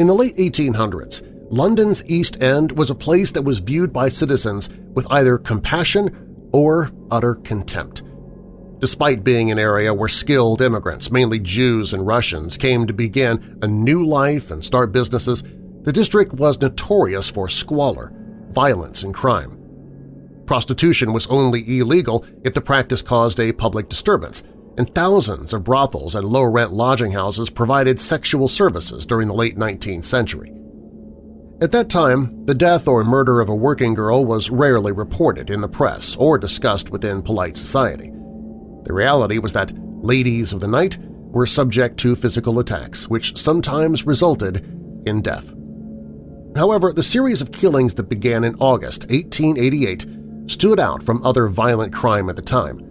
In the late 1800s, London's East End was a place that was viewed by citizens with either compassion or utter contempt. Despite being an area where skilled immigrants, mainly Jews and Russians, came to begin a new life and start businesses, the district was notorious for squalor, violence, and crime. Prostitution was only illegal if the practice caused a public disturbance, and thousands of brothels and low-rent lodging houses provided sexual services during the late 19th century. At that time, the death or murder of a working girl was rarely reported in the press or discussed within polite society. The reality was that ladies of the night were subject to physical attacks, which sometimes resulted in death. However, the series of killings that began in August 1888 stood out from other violent crime at the time.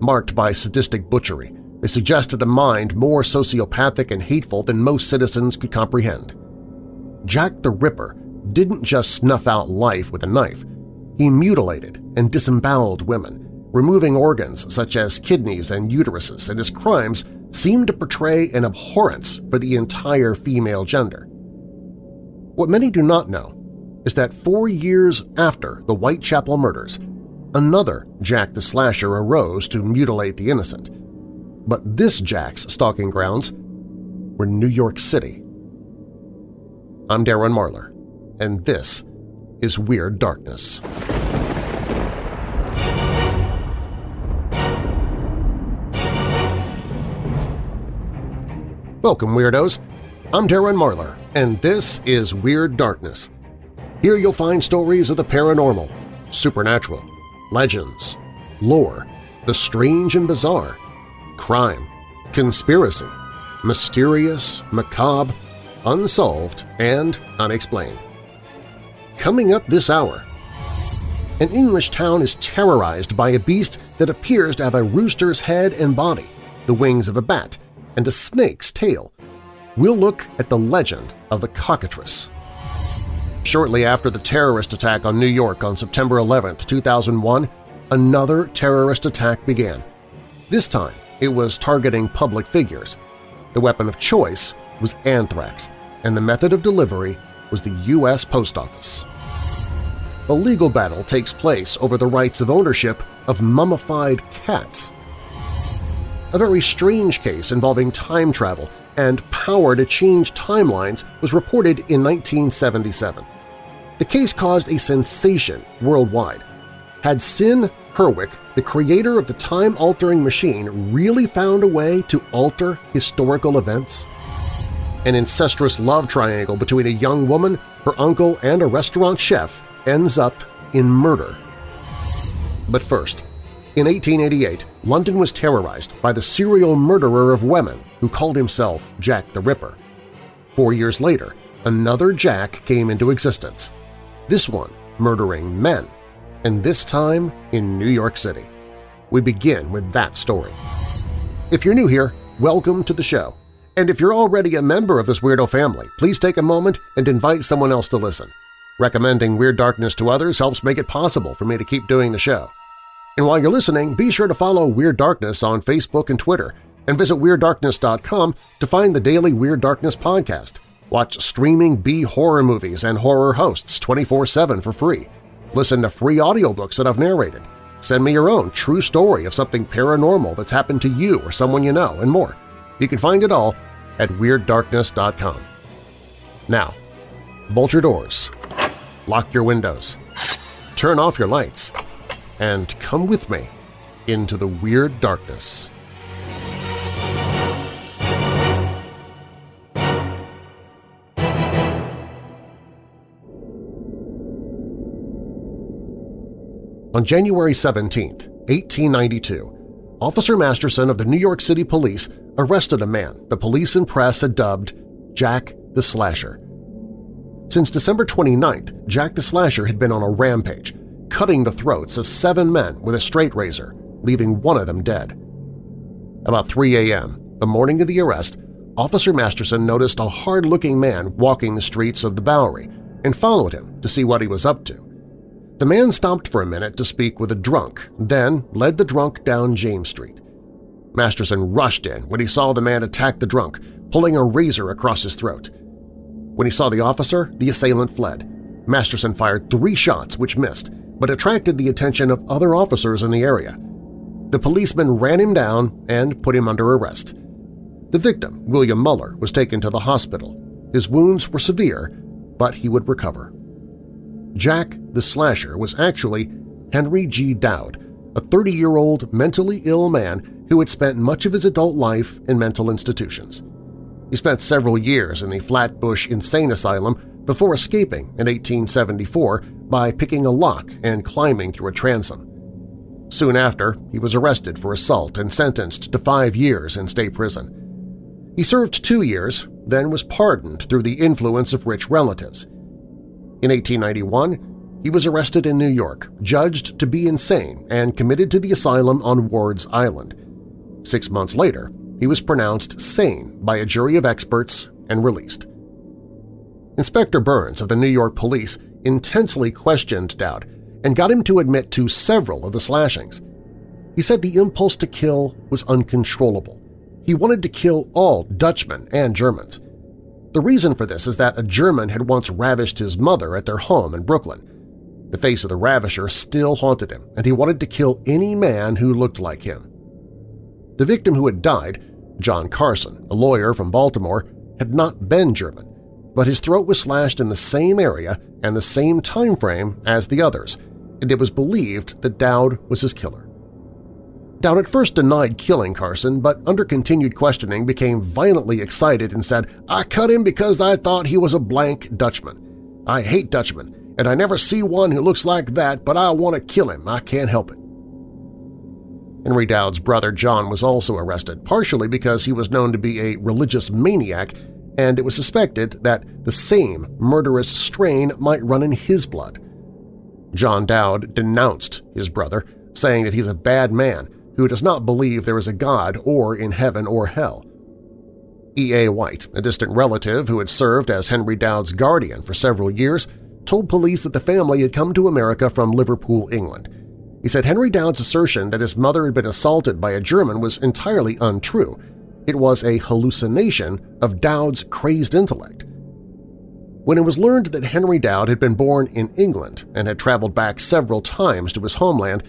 Marked by sadistic butchery, they suggested a mind more sociopathic and hateful than most citizens could comprehend. Jack the Ripper didn't just snuff out life with a knife. He mutilated and disemboweled women, removing organs such as kidneys and uteruses, and his crimes seemed to portray an abhorrence for the entire female gender. What many do not know is that four years after the Whitechapel murders, another Jack the Slasher arose to mutilate the innocent. But this Jack's stalking grounds were New York City. I'm Darren Marlar, and this is Weird Darkness. Welcome, Weirdos! I'm Darren Marlar, and this is Weird Darkness. Here you'll find stories of the paranormal, supernatural, legends, lore, the strange and bizarre, crime, conspiracy, mysterious, macabre, unsolved, and unexplained. Coming up this hour, an English town is terrorized by a beast that appears to have a rooster's head and body, the wings of a bat, and a snake's tail. We'll look at the legend of the cockatrice. Shortly after the terrorist attack on New York on September 11, 2001, another terrorist attack began. This time, it was targeting public figures. The weapon of choice was anthrax, and the method of delivery was the U.S. Post Office. A legal battle takes place over the rights of ownership of mummified cats a very strange case involving time travel and power to change timelines was reported in 1977. The case caused a sensation worldwide. Had Sid Herwick, the creator of the time-altering machine, really found a way to alter historical events? An incestuous love triangle between a young woman, her uncle, and a restaurant chef ends up in murder. But first, in 1888, London was terrorized by the serial murderer of women who called himself Jack the Ripper. Four years later, another Jack came into existence, this one murdering men, and this time in New York City. We begin with that story. If you're new here, welcome to the show. And if you're already a member of this weirdo family, please take a moment and invite someone else to listen. Recommending Weird Darkness to others helps make it possible for me to keep doing the show. And while you're listening, be sure to follow Weird Darkness on Facebook and Twitter, and visit WeirdDarkness.com to find the daily Weird Darkness podcast. Watch streaming B-horror movies and horror hosts 24-7 for free. Listen to free audiobooks that I've narrated. Send me your own true story of something paranormal that's happened to you or someone you know, and more. You can find it all at WeirdDarkness.com. Now, bolt your doors, lock your windows, turn off your lights, and come with me into the Weird Darkness. On January 17, 1892, Officer Masterson of the New York City Police arrested a man the police and press had dubbed Jack the Slasher. Since December 29th, Jack the Slasher had been on a rampage, cutting the throats of seven men with a straight razor, leaving one of them dead. About 3 a.m., the morning of the arrest, Officer Masterson noticed a hard-looking man walking the streets of the Bowery and followed him to see what he was up to. The man stopped for a minute to speak with a drunk, then led the drunk down James Street. Masterson rushed in when he saw the man attack the drunk, pulling a razor across his throat. When he saw the officer, the assailant fled. Masterson fired three shots which missed, but attracted the attention of other officers in the area. The policeman ran him down and put him under arrest. The victim, William Muller, was taken to the hospital. His wounds were severe, but he would recover. Jack the Slasher was actually Henry G. Dowd, a 30-year-old mentally ill man who had spent much of his adult life in mental institutions. He spent several years in the Flatbush Insane Asylum before escaping in 1874 by picking a lock and climbing through a transom. Soon after, he was arrested for assault and sentenced to five years in state prison. He served two years, then was pardoned through the influence of rich relatives. In 1891, he was arrested in New York, judged to be insane, and committed to the asylum on Ward's Island. Six months later, he was pronounced sane by a jury of experts and released. Inspector Burns of the New York Police intensely questioned Dowd and got him to admit to several of the slashings. He said the impulse to kill was uncontrollable. He wanted to kill all Dutchmen and Germans. The reason for this is that a German had once ravished his mother at their home in Brooklyn. The face of the ravisher still haunted him, and he wanted to kill any man who looked like him. The victim who had died, John Carson, a lawyer from Baltimore, had not been German but his throat was slashed in the same area and the same time frame as the others, and it was believed that Dowd was his killer. Dowd at first denied killing Carson, but under continued questioning became violently excited and said, I cut him because I thought he was a blank Dutchman. I hate Dutchmen, and I never see one who looks like that, but I want to kill him. I can't help it. Henry Dowd's brother John was also arrested, partially because he was known to be a religious maniac and it was suspected that the same murderous strain might run in his blood. John Dowd denounced his brother, saying that he's a bad man who does not believe there is a God or in heaven or hell. E.A. White, a distant relative who had served as Henry Dowd's guardian for several years, told police that the family had come to America from Liverpool, England. He said Henry Dowd's assertion that his mother had been assaulted by a German was entirely untrue, it was a hallucination of Dowd's crazed intellect. When it was learned that Henry Dowd had been born in England and had traveled back several times to his homeland,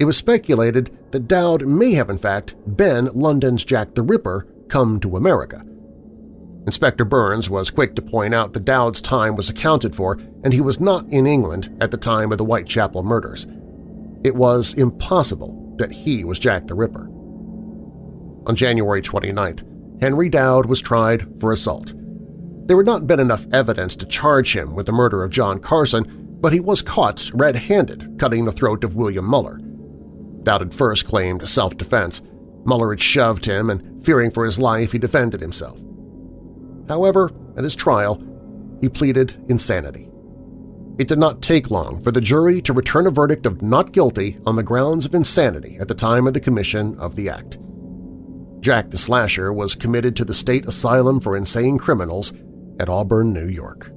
it was speculated that Dowd may have in fact been London's Jack the Ripper come to America. Inspector Burns was quick to point out that Dowd's time was accounted for and he was not in England at the time of the Whitechapel murders. It was impossible that he was Jack the Ripper. On January 29th, Henry Dowd was tried for assault. There had not been enough evidence to charge him with the murder of John Carson, but he was caught red-handed cutting the throat of William Muller. Dowd first claimed self-defense. Muller had shoved him, and fearing for his life, he defended himself. However, at his trial, he pleaded insanity. It did not take long for the jury to return a verdict of not guilty on the grounds of insanity at the time of the commission of the act. Jack the Slasher was committed to the State Asylum for Insane Criminals at Auburn, New York.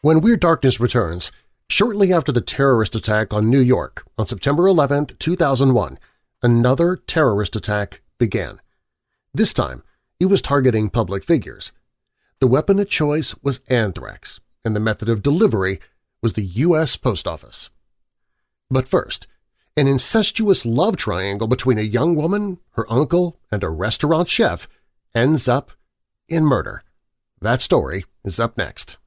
When Weird Darkness returns, shortly after the terrorist attack on New York on September 11, 2001, another terrorist attack began. This time, it was targeting public figures. The weapon of choice was anthrax, and the method of delivery was the U.S. Post Office. But first, an incestuous love triangle between a young woman, her uncle, and a restaurant chef ends up in murder. That story is up next.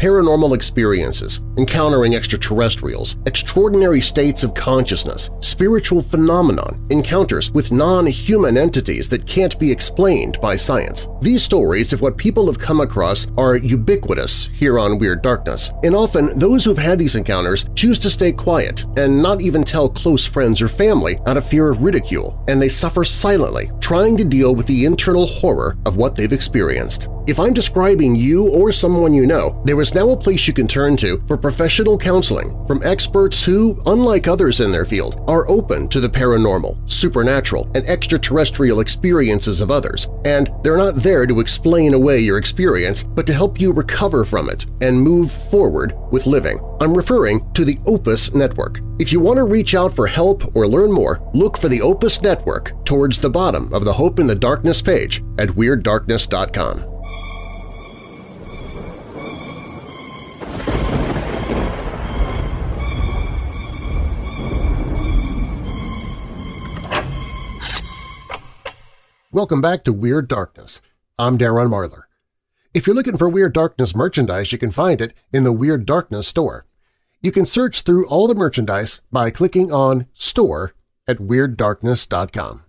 Paranormal experiences, encountering extraterrestrials, extraordinary states of consciousness, spiritual phenomenon, encounters with non-human entities that can't be explained by science. These stories of what people have come across are ubiquitous here on Weird Darkness, and often those who've had these encounters choose to stay quiet and not even tell close friends or family out of fear of ridicule, and they suffer silently, trying to deal with the internal horror of what they've experienced. If I'm describing you or someone you know, there is now a place you can turn to for professional counseling from experts who, unlike others in their field, are open to the paranormal, supernatural, and extraterrestrial experiences of others, and they're not there to explain away your experience but to help you recover from it and move forward with living. I'm referring to the Opus Network. If you want to reach out for help or learn more, look for the Opus Network towards the bottom of the Hope in the Darkness page at WeirdDarkness.com. Welcome back to Weird Darkness. I'm Darren Marlar. If you're looking for Weird Darkness merchandise, you can find it in the Weird Darkness store. You can search through all the merchandise by clicking on Store at WeirdDarkness.com.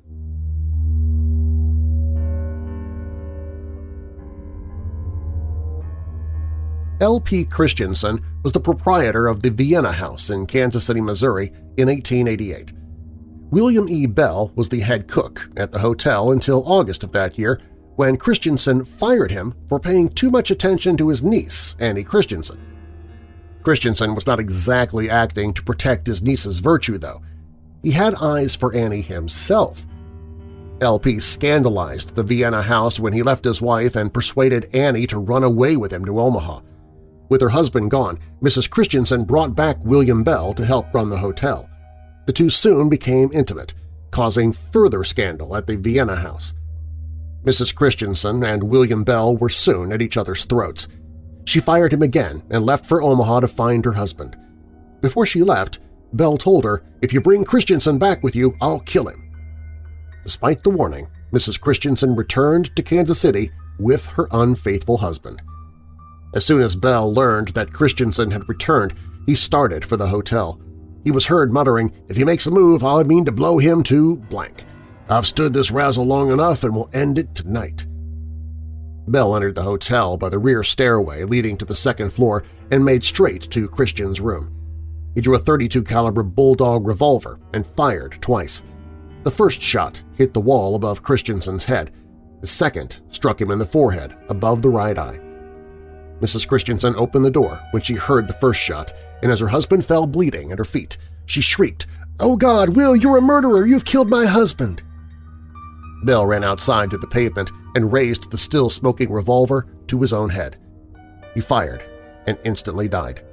L.P. Christensen was the proprietor of the Vienna House in Kansas City, Missouri in 1888. William E. Bell was the head cook at the hotel until August of that year when Christensen fired him for paying too much attention to his niece, Annie Christensen. Christensen was not exactly acting to protect his niece's virtue, though. He had eyes for Annie himself. LP scandalized the Vienna house when he left his wife and persuaded Annie to run away with him to Omaha. With her husband gone, Mrs. Christensen brought back William Bell to help run the hotel. The two soon became intimate, causing further scandal at the Vienna house. Mrs. Christensen and William Bell were soon at each other's throats. She fired him again and left for Omaha to find her husband. Before she left, Bell told her, if you bring Christensen back with you, I'll kill him. Despite the warning, Mrs. Christensen returned to Kansas City with her unfaithful husband. As soon as Bell learned that Christensen had returned, he started for the hotel. He was heard muttering, if he makes a move, I mean to blow him to blank. I've stood this razzle long enough and will end it tonight. Bell entered the hotel by the rear stairway leading to the second floor and made straight to Christensen's room. He drew a 32 caliber Bulldog revolver and fired twice. The first shot hit the wall above Christensen's head. The second struck him in the forehead above the right eye. Mrs. Christensen opened the door when she heard the first shot, and as her husband fell bleeding at her feet, she shrieked, "'Oh God, Will, you're a murderer! You've killed my husband!' Bell ran outside to the pavement and raised the still-smoking revolver to his own head. He fired and instantly died.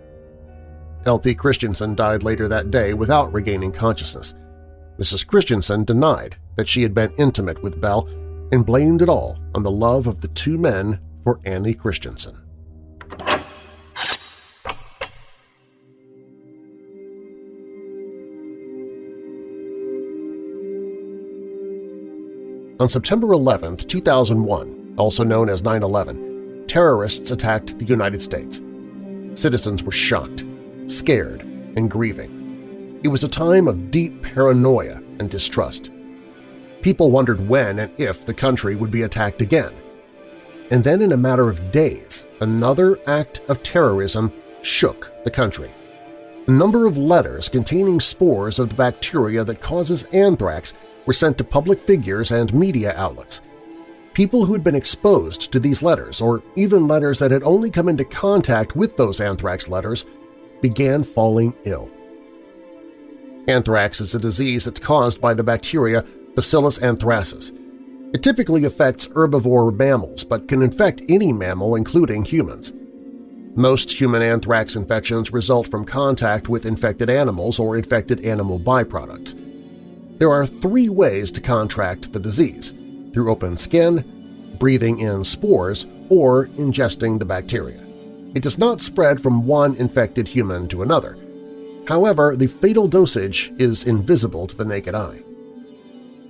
L.P. Christensen died later that day without regaining consciousness. Mrs. Christensen denied that she had been intimate with Bell and blamed it all on the love of the two men for Annie Christensen. On September 11, 2001, also known as 9-11, terrorists attacked the United States. Citizens were shocked, scared, and grieving. It was a time of deep paranoia and distrust. People wondered when and if the country would be attacked again. And then in a matter of days, another act of terrorism shook the country. A number of letters containing spores of the bacteria that causes anthrax were sent to public figures and media outlets. People who had been exposed to these letters, or even letters that had only come into contact with those anthrax letters, began falling ill. Anthrax is a disease that's caused by the bacteria Bacillus anthracis. It typically affects herbivore mammals but can infect any mammal including humans. Most human anthrax infections result from contact with infected animals or infected animal byproducts. There are three ways to contract the disease – through open skin, breathing in spores, or ingesting the bacteria. It does not spread from one infected human to another. However, the fatal dosage is invisible to the naked eye.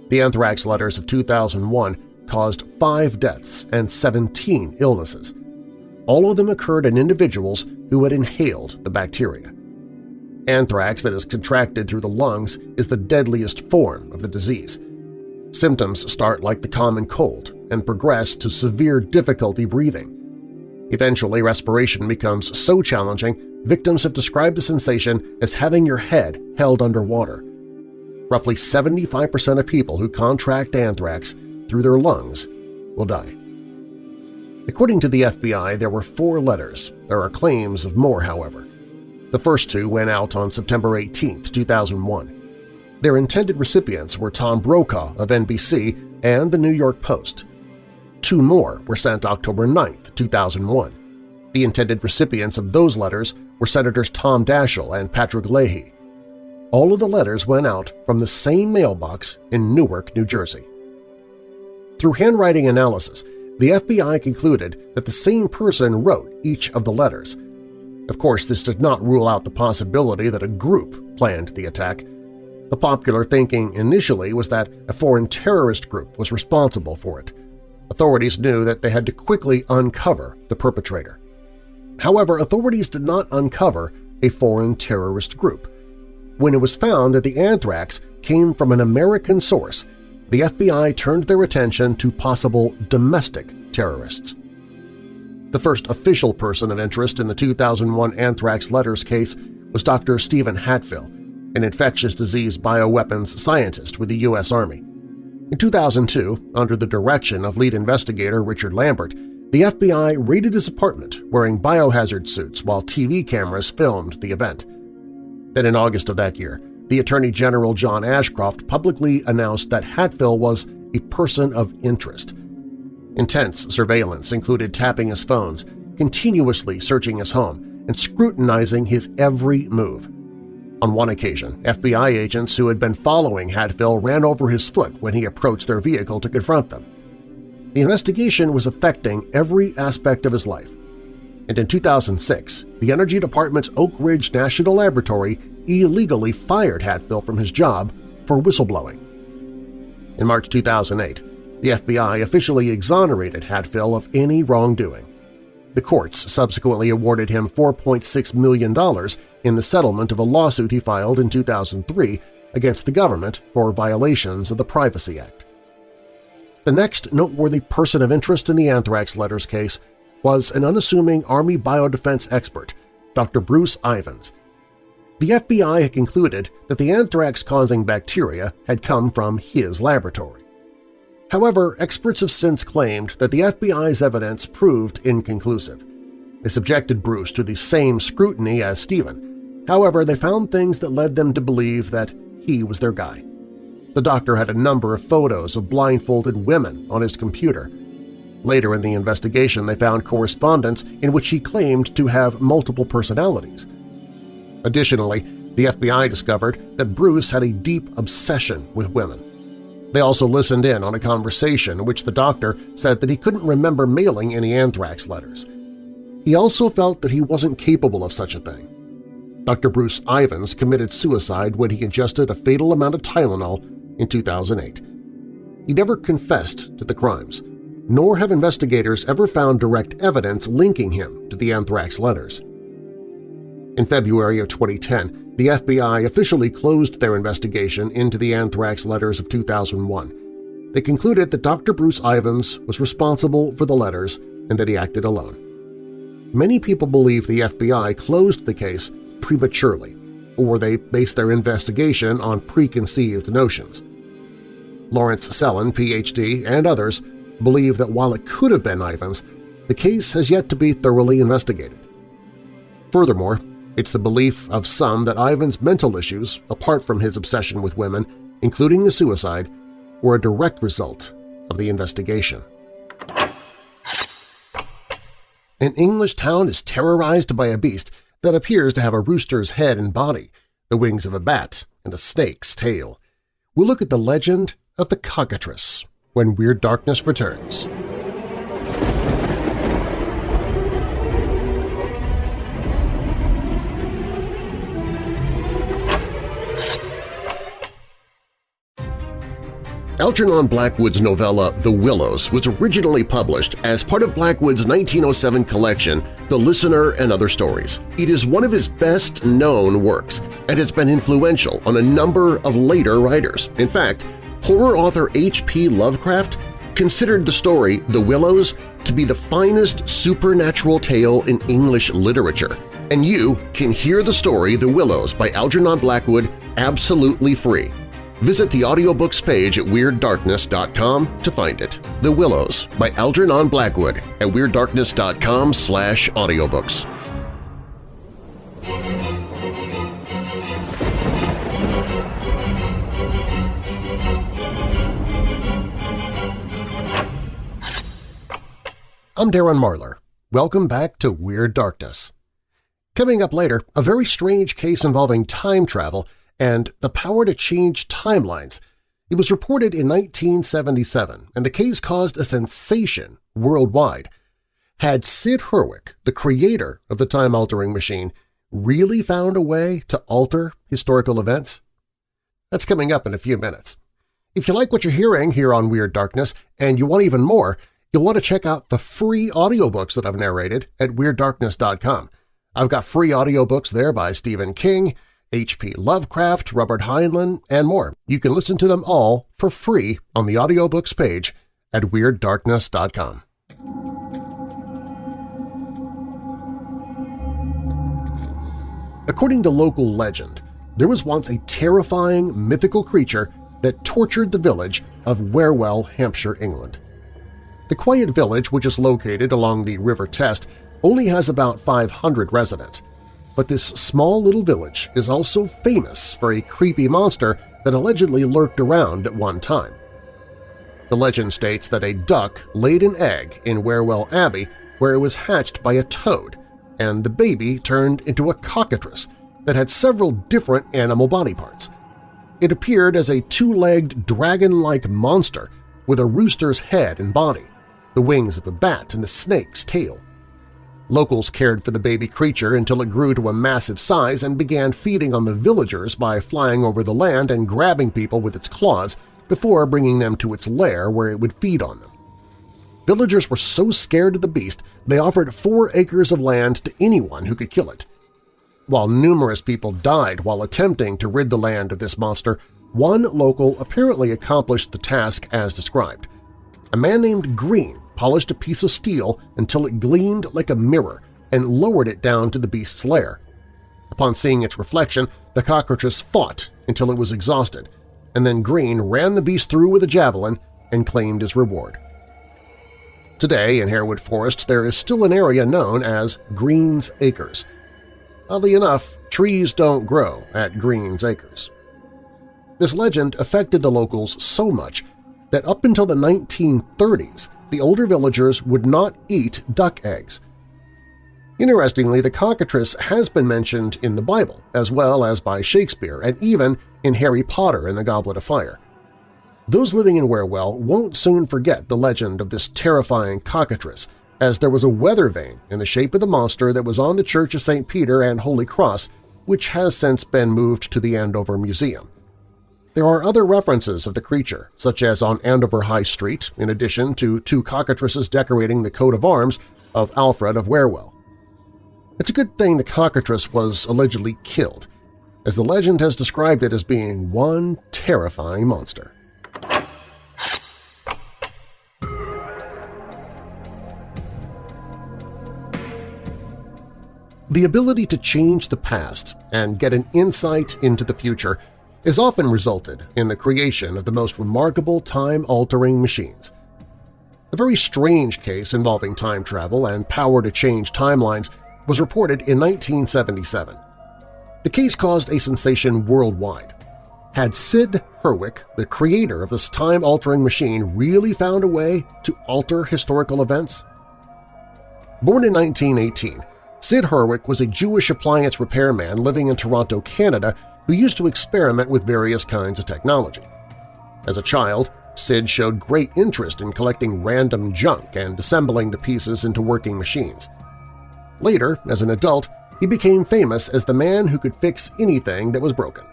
The anthrax letters of 2001 caused five deaths and 17 illnesses. All of them occurred in individuals who had inhaled the bacteria. Anthrax that is contracted through the lungs is the deadliest form of the disease. Symptoms start like the common cold and progress to severe difficulty breathing. Eventually, respiration becomes so challenging, victims have described the sensation as having your head held underwater. Roughly 75% of people who contract anthrax through their lungs will die. According to the FBI, there were four letters. There are claims of more, however. The first two went out on September 18, 2001. Their intended recipients were Tom Brokaw of NBC and The New York Post. Two more were sent October 9, 2001. The intended recipients of those letters were Senators Tom Daschle and Patrick Leahy. All of the letters went out from the same mailbox in Newark, New Jersey. Through handwriting analysis, the FBI concluded that the same person wrote each of the letters. Of course, this did not rule out the possibility that a group planned the attack. The popular thinking initially was that a foreign terrorist group was responsible for it. Authorities knew that they had to quickly uncover the perpetrator. However, authorities did not uncover a foreign terrorist group. When it was found that the anthrax came from an American source, the FBI turned their attention to possible domestic terrorists. The first official person of interest in the 2001 anthrax letters case was Dr. Steven Hatfill, an infectious disease bioweapons scientist with the U.S. Army. In 2002, under the direction of lead investigator Richard Lambert, the FBI raided his apartment wearing biohazard suits while TV cameras filmed the event. Then in August of that year, the Attorney General John Ashcroft publicly announced that Hatfill was a person of interest. Intense surveillance included tapping his phones, continuously searching his home, and scrutinizing his every move. On one occasion, FBI agents who had been following Hatfill ran over his foot when he approached their vehicle to confront them. The investigation was affecting every aspect of his life, and in 2006, the Energy Department's Oak Ridge National Laboratory illegally fired Hatfill from his job for whistleblowing. In March 2008, the FBI officially exonerated Hatfill of any wrongdoing. The courts subsequently awarded him $4.6 million in the settlement of a lawsuit he filed in 2003 against the government for violations of the Privacy Act. The next noteworthy person of interest in the anthrax letters case was an unassuming Army biodefense expert, Dr. Bruce Ivins. The FBI had concluded that the anthrax-causing bacteria had come from his laboratory. However, experts have since claimed that the FBI's evidence proved inconclusive. They subjected Bruce to the same scrutiny as Steven. However, they found things that led them to believe that he was their guy. The doctor had a number of photos of blindfolded women on his computer. Later in the investigation, they found correspondence in which he claimed to have multiple personalities. Additionally, the FBI discovered that Bruce had a deep obsession with women. They also listened in on a conversation in which the doctor said that he couldn't remember mailing any anthrax letters. He also felt that he wasn't capable of such a thing. Dr. Bruce Ivins committed suicide when he ingested a fatal amount of Tylenol in 2008. He never confessed to the crimes, nor have investigators ever found direct evidence linking him to the anthrax letters. In February of 2010, the FBI officially closed their investigation into the anthrax letters of 2001. They concluded that Dr. Bruce Ivins was responsible for the letters and that he acted alone. Many people believe the FBI closed the case prematurely, or they based their investigation on preconceived notions. Lawrence Sellin, Ph.D., and others believe that while it could have been Ivins, the case has yet to be thoroughly investigated. Furthermore, it's the belief of some that Ivins' mental issues, apart from his obsession with women, including the suicide, were a direct result of the investigation. An English town is terrorized by a beast that appears to have a rooster's head and body, the wings of a bat, and a snake's tail. We'll look at the legend of the cockatrice when Weird Darkness returns. Algernon Blackwood's novella The Willows was originally published as part of Blackwood's 1907 collection The Listener and Other Stories. It is one of his best-known works and has been influential on a number of later writers. In fact, horror author H.P. Lovecraft considered the story The Willows to be the finest supernatural tale in English literature, and you can hear the story The Willows by Algernon Blackwood absolutely free Visit the audiobooks page at WeirdDarkness.com to find it. The Willows by Algernon Blackwood at WeirdDarkness.com slash audiobooks. I'm Darren Marlar. Welcome back to Weird Darkness. Coming up later, a very strange case involving time travel and the power to change timelines. It was reported in 1977, and the case caused a sensation worldwide. Had Sid Hurwicz, the creator of the time-altering machine, really found a way to alter historical events? That's coming up in a few minutes. If you like what you're hearing here on Weird Darkness and you want even more, you'll want to check out the free audiobooks that I've narrated at WeirdDarkness.com. I've got free audiobooks there by Stephen King, H.P. Lovecraft, Robert Heinlein, and more. You can listen to them all for free on the audiobooks page at WeirdDarkness.com. According to local legend, there was once a terrifying mythical creature that tortured the village of Wherwell, Hampshire, England. The quiet village, which is located along the River Test, only has about 500 residents, but this small little village is also famous for a creepy monster that allegedly lurked around at one time. The legend states that a duck laid an egg in Wherwell Abbey where it was hatched by a toad, and the baby turned into a cockatrice that had several different animal body parts. It appeared as a two-legged dragon-like monster with a rooster's head and body, the wings of a bat and a snake's tail. Locals cared for the baby creature until it grew to a massive size and began feeding on the villagers by flying over the land and grabbing people with its claws before bringing them to its lair where it would feed on them. Villagers were so scared of the beast they offered four acres of land to anyone who could kill it. While numerous people died while attempting to rid the land of this monster, one local apparently accomplished the task as described. A man named Green polished a piece of steel until it gleamed like a mirror and lowered it down to the beast's lair. Upon seeing its reflection, the cockatrice fought until it was exhausted, and then Green ran the beast through with a javelin and claimed his reward. Today in Harewood Forest there is still an area known as Green's Acres. Oddly enough, trees don't grow at Green's Acres. This legend affected the locals so much that up until the 1930s the older villagers would not eat duck eggs. Interestingly, the cockatrice has been mentioned in the Bible, as well as by Shakespeare and even in Harry Potter and the Goblet of Fire. Those living in Wherwell won't soon forget the legend of this terrifying cockatrice, as there was a weather vane in the shape of the monster that was on the Church of St. Peter and Holy Cross, which has since been moved to the Andover Museum. There are other references of the creature, such as on Andover High Street, in addition to two cockatrices decorating the coat of arms of Alfred of Wherwell. It's a good thing the cockatrice was allegedly killed, as the legend has described it as being one terrifying monster. The ability to change the past and get an insight into the future has often resulted in the creation of the most remarkable time-altering machines. A very strange case involving time travel and power to change timelines was reported in 1977. The case caused a sensation worldwide. Had Sid Hurwicz, the creator of this time-altering machine, really found a way to alter historical events? Born in 1918, Sid Hurwicz was a Jewish appliance repairman living in Toronto, Canada who used to experiment with various kinds of technology. As a child, Sid showed great interest in collecting random junk and assembling the pieces into working machines. Later, as an adult, he became famous as the man who could fix anything that was broken.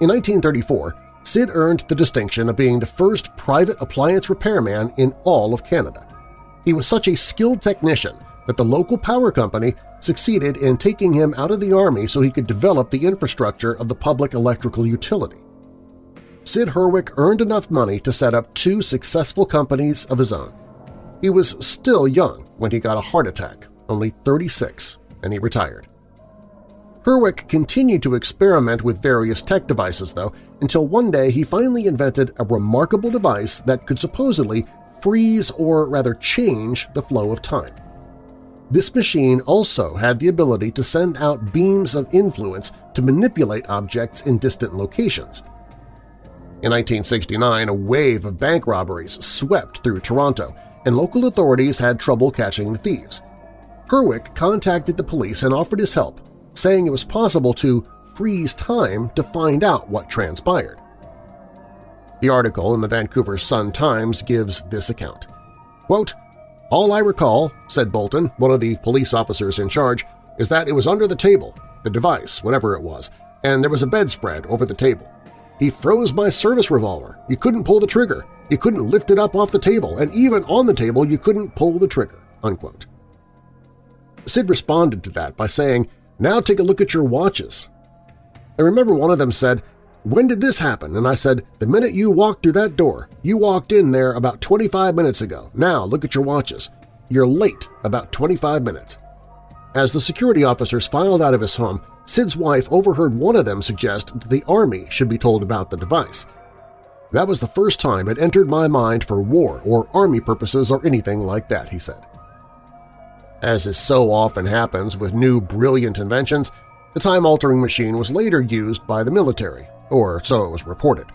In 1934, Sid earned the distinction of being the first private appliance repairman in all of Canada. He was such a skilled technician that the local power company succeeded in taking him out of the Army so he could develop the infrastructure of the public electrical utility. Sid Hurwicz earned enough money to set up two successful companies of his own. He was still young when he got a heart attack, only 36, and he retired. Herwick continued to experiment with various tech devices, though, until one day he finally invented a remarkable device that could supposedly freeze or rather change the flow of time. This machine also had the ability to send out beams of influence to manipulate objects in distant locations. In 1969, a wave of bank robberies swept through Toronto, and local authorities had trouble catching the thieves. Herwick contacted the police and offered his help, saying it was possible to freeze time to find out what transpired. The article in the Vancouver Sun-Times gives this account. Quote, All I recall, said Bolton, one of the police officers in charge, is that it was under the table, the device, whatever it was, and there was a bedspread over the table. He froze my service revolver. You couldn't pull the trigger. You couldn't lift it up off the table, and even on the table you couldn't pull the trigger." Unquote. Sid responded to that by saying, now take a look at your watches. I remember one of them said, when did this happen? And I said, the minute you walked through that door. You walked in there about 25 minutes ago. Now look at your watches. You're late about 25 minutes. As the security officers filed out of his home, Sid's wife overheard one of them suggest that the Army should be told about the device. That was the first time it entered my mind for war or Army purposes or anything like that, he said. As is so often happens with new brilliant inventions, the time-altering machine was later used by the military, or so it was reported.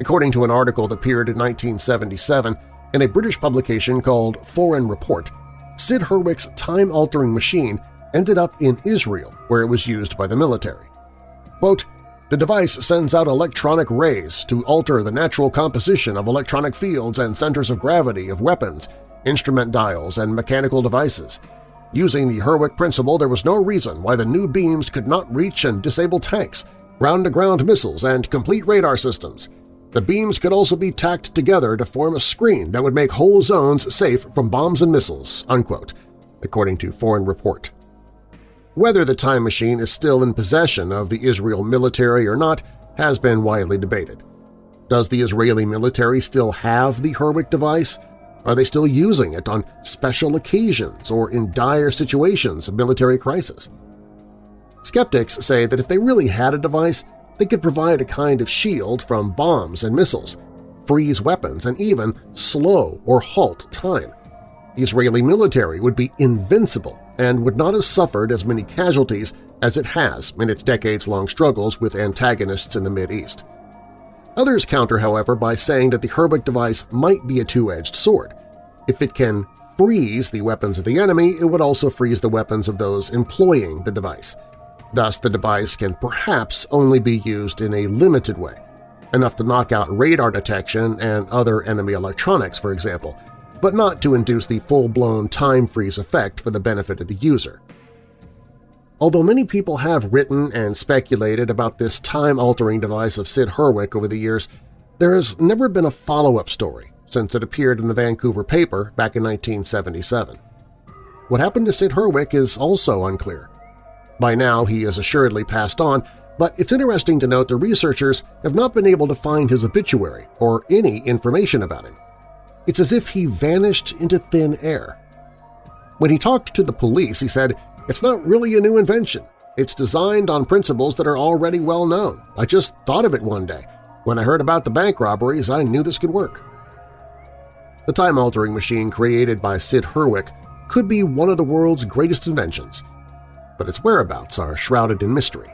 According to an article that appeared in 1977 in a British publication called Foreign Report, Sid Herwick's time-altering machine ended up in Israel, where it was used by the military. Quote, the device sends out electronic rays to alter the natural composition of electronic fields and centers of gravity of weapons instrument dials, and mechanical devices. Using the Herwick principle, there was no reason why the new beams could not reach and disable tanks, ground-to-ground -ground missiles, and complete radar systems. The beams could also be tacked together to form a screen that would make whole zones safe from bombs and missiles, unquote, according to Foreign Report. Whether the time machine is still in possession of the Israel military or not has been widely debated. Does the Israeli military still have the Herwick device? Are they still using it on special occasions or in dire situations of military crisis? Skeptics say that if they really had a device, they could provide a kind of shield from bombs and missiles, freeze weapons, and even slow or halt time. The Israeli military would be invincible and would not have suffered as many casualties as it has in its decades-long struggles with antagonists in the Mideast. Others counter, however, by saying that the Herwick device might be a two-edged sword. If it can freeze the weapons of the enemy, it would also freeze the weapons of those employing the device. Thus, the device can perhaps only be used in a limited way, enough to knock out radar detection and other enemy electronics, for example, but not to induce the full-blown time freeze effect for the benefit of the user. Although many people have written and speculated about this time-altering device of Sid Herwick over the years, there has never been a follow-up story since it appeared in the Vancouver paper back in 1977. What happened to Sid Herwick is also unclear. By now he has assuredly passed on, but it's interesting to note the researchers have not been able to find his obituary or any information about him. It's as if he vanished into thin air. When he talked to the police, he said it's not really a new invention. It's designed on principles that are already well known. I just thought of it one day. When I heard about the bank robberies, I knew this could work. The time-altering machine created by Sid Herwick could be one of the world's greatest inventions, but its whereabouts are shrouded in mystery,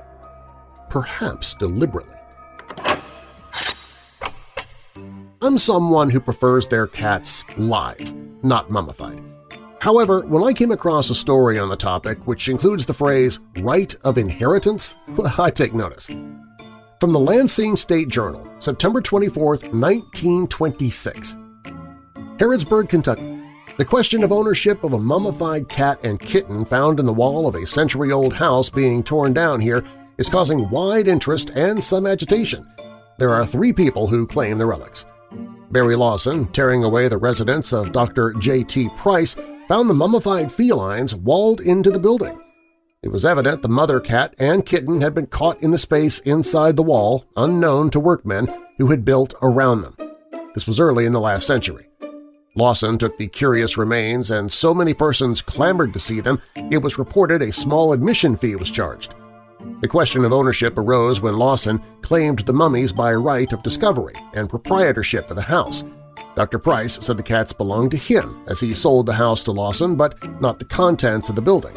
perhaps deliberately. I'm someone who prefers their cats live, not mummified. However, when I came across a story on the topic which includes the phrase right of inheritance, I take notice. From the Lansing State Journal, September 24, 1926. Harrodsburg, Kentucky. The question of ownership of a mummified cat and kitten found in the wall of a century-old house being torn down here is causing wide interest and some agitation. There are three people who claim the relics. Barry Lawson, tearing away the residence of Dr. J.T. Price, found the mummified felines walled into the building. It was evident the mother cat and kitten had been caught in the space inside the wall, unknown to workmen who had built around them. This was early in the last century. Lawson took the curious remains, and so many persons clamored to see them, it was reported a small admission fee was charged. The question of ownership arose when Lawson claimed the mummies by right of discovery and proprietorship of the house. Dr. Price said the cats belonged to him as he sold the house to Lawson but not the contents of the building.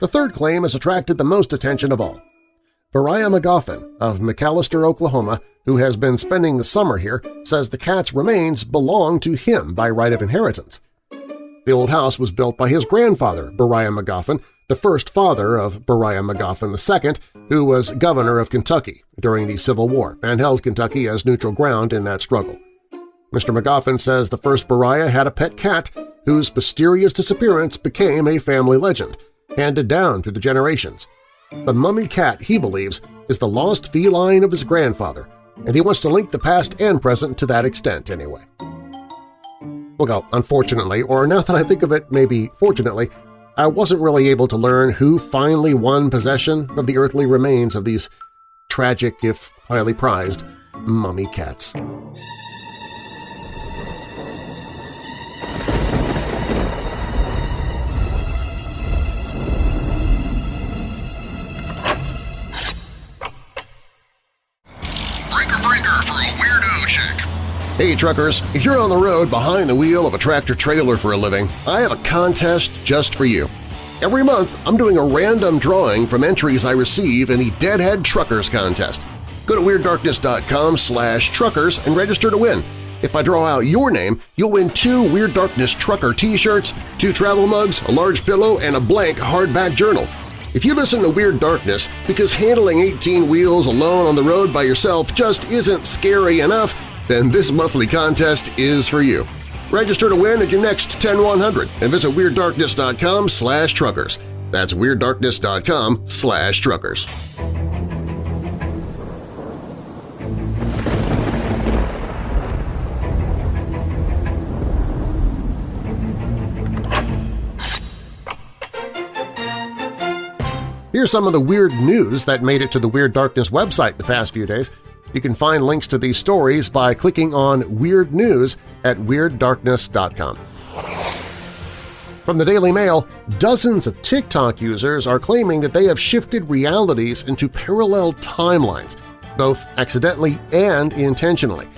The third claim has attracted the most attention of all. Beriah Magoffin of McAlester, Oklahoma, who has been spending the summer here, says the cat's remains belong to him by right of inheritance. The old house was built by his grandfather, Beriah Magoffin, the first father of Beriah Magoffin II, who was governor of Kentucky during the Civil War and held Kentucky as neutral ground in that struggle. Mr. Magoffin says the first Beriah had a pet cat whose mysterious disappearance became a family legend, handed down through the generations. The mummy cat, he believes, is the lost feline of his grandfather, and he wants to link the past and present to that extent anyway. Well, uh, unfortunately, or now that I think of it, maybe fortunately, I wasn't really able to learn who finally won possession of the earthly remains of these tragic, if highly prized, mummy cats. Hey truckers, if you're on the road behind the wheel of a tractor-trailer for a living, I have a contest just for you. Every month, I'm doing a random drawing from entries I receive in the Deadhead Truckers Contest. Go to WeirdDarkness.com slash truckers and register to win. If I draw out your name, you'll win two Weird Darkness Trucker t-shirts, two travel mugs, a large pillow, and a blank hardback journal. If you listen to Weird Darkness because handling 18 wheels alone on the road by yourself just isn't scary enough, then this monthly contest is for you. Register to win at your next 10100 and visit WeirdDarkness.com slash truckers. That's WeirdDarkness.com slash truckers. Here's some of the weird news that made it to the Weird Darkness website the past few days. You can find links to these stories by clicking on Weird News at WeirdDarkness.com. From the Daily Mail, dozens of TikTok users are claiming that they have shifted realities into parallel timelines, both accidentally and intentionally.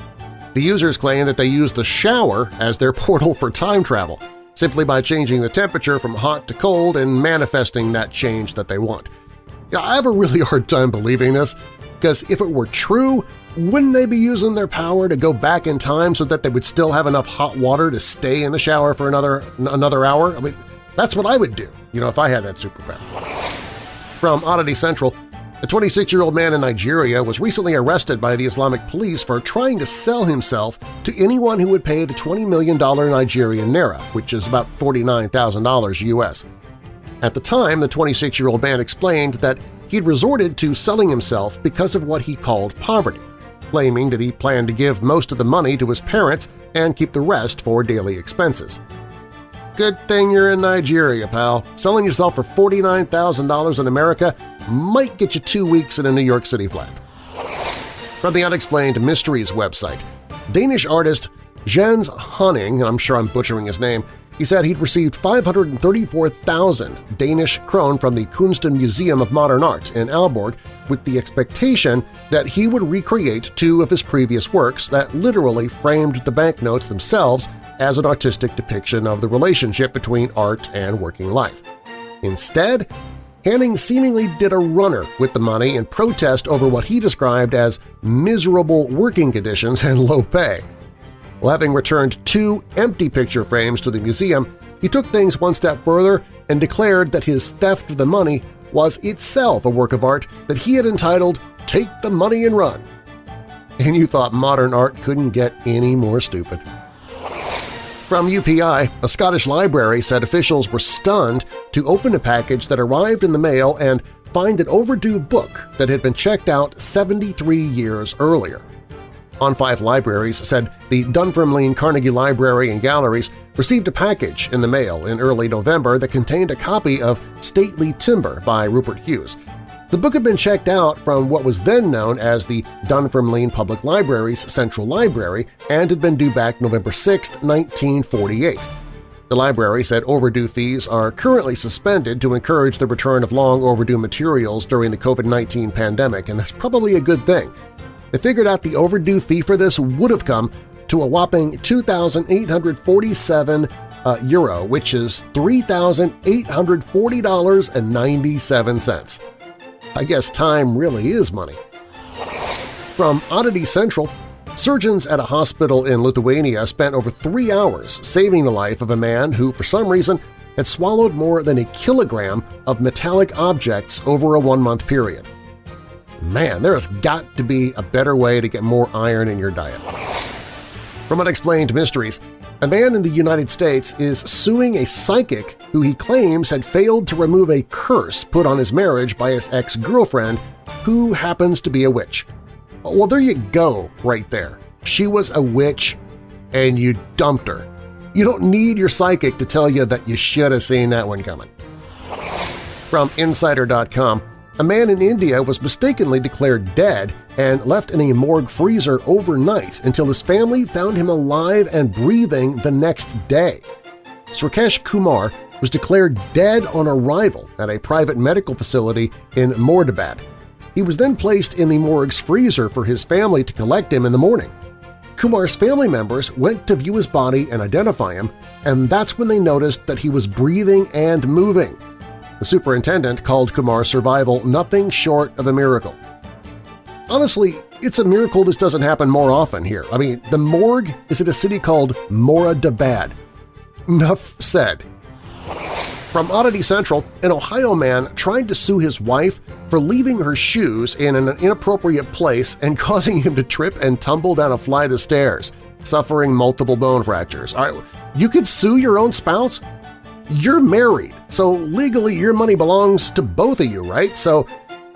The users claim that they use the shower as their portal for time travel, simply by changing the temperature from hot to cold and manifesting that change that they want. I have a really hard time believing this, because if it were true, wouldn't they be using their power to go back in time so that they would still have enough hot water to stay in the shower for another, another hour? I mean, that's what I would do, you know, if I had that superpower. From Oddity Central, a 26-year-old man in Nigeria was recently arrested by the Islamic police for trying to sell himself to anyone who would pay the $20 million Nigerian naira, which is about $49,000 U.S. At the time, the 26-year-old man explained that he'd resorted to selling himself because of what he called poverty, claiming that he planned to give most of the money to his parents and keep the rest for daily expenses. Good thing you're in Nigeria, pal. Selling yourself for $49,000 in America might get you two weeks in a New York City flat. From the Unexplained Mysteries website, Danish artist Jens Honning, and I'm sure I'm butchering his name, he said he'd received 534,000 Danish krone from the Kunsten Museum of Modern Art in Aalborg with the expectation that he would recreate two of his previous works that literally framed the banknotes themselves as an artistic depiction of the relationship between art and working life. Instead, Hanning seemingly did a runner with the money in protest over what he described as miserable working conditions and low pay. Well, having returned two empty picture frames to the museum, he took things one step further and declared that his theft of the money was itself a work of art that he had entitled Take the Money and Run. And you thought modern art couldn't get any more stupid. From UPI, a Scottish library said officials were stunned to open a package that arrived in the mail and find an overdue book that had been checked out 73 years earlier. OnFife Libraries said the Dunfermline Carnegie Library and Galleries received a package in the mail in early November that contained a copy of Stately Timber by Rupert Hughes. The book had been checked out from what was then known as the Dunfermline Public Library's Central Library and had been due back November 6, 1948. The library said overdue fees are currently suspended to encourage the return of long overdue materials during the COVID-19 pandemic, and that's probably a good thing. They figured out the overdue fee for this would have come to a whopping 2,847 uh, euro, which is $3,840.97. I guess time really is money. From Oddity Central, surgeons at a hospital in Lithuania spent over three hours saving the life of a man who, for some reason, had swallowed more than a kilogram of metallic objects over a one-month period. Man, there has got to be a better way to get more iron in your diet. From Unexplained Mysteries, a man in the United States is suing a psychic who he claims had failed to remove a curse put on his marriage by his ex-girlfriend, who happens to be a witch. Well, there you go right there. She was a witch and you dumped her. You don't need your psychic to tell you that you should have seen that one coming. From Insider.com, a man in India was mistakenly declared dead and left in a morgue freezer overnight until his family found him alive and breathing the next day. Srikesh Kumar was declared dead on arrival at a private medical facility in Moradabad. He was then placed in the morgue's freezer for his family to collect him in the morning. Kumar's family members went to view his body and identify him, and that's when they noticed that he was breathing and moving. The superintendent called Kumar's survival nothing short of a miracle. Honestly, it's a miracle this doesn't happen more often here. I mean, the morgue is in a city called Moradabad. Nuff said. From Oddity Central, an Ohio man tried to sue his wife for leaving her shoes in an inappropriate place and causing him to trip and tumble down a flight of stairs, suffering multiple bone fractures. All right, you could sue your own spouse? You're married, so legally your money belongs to both of you, right? So,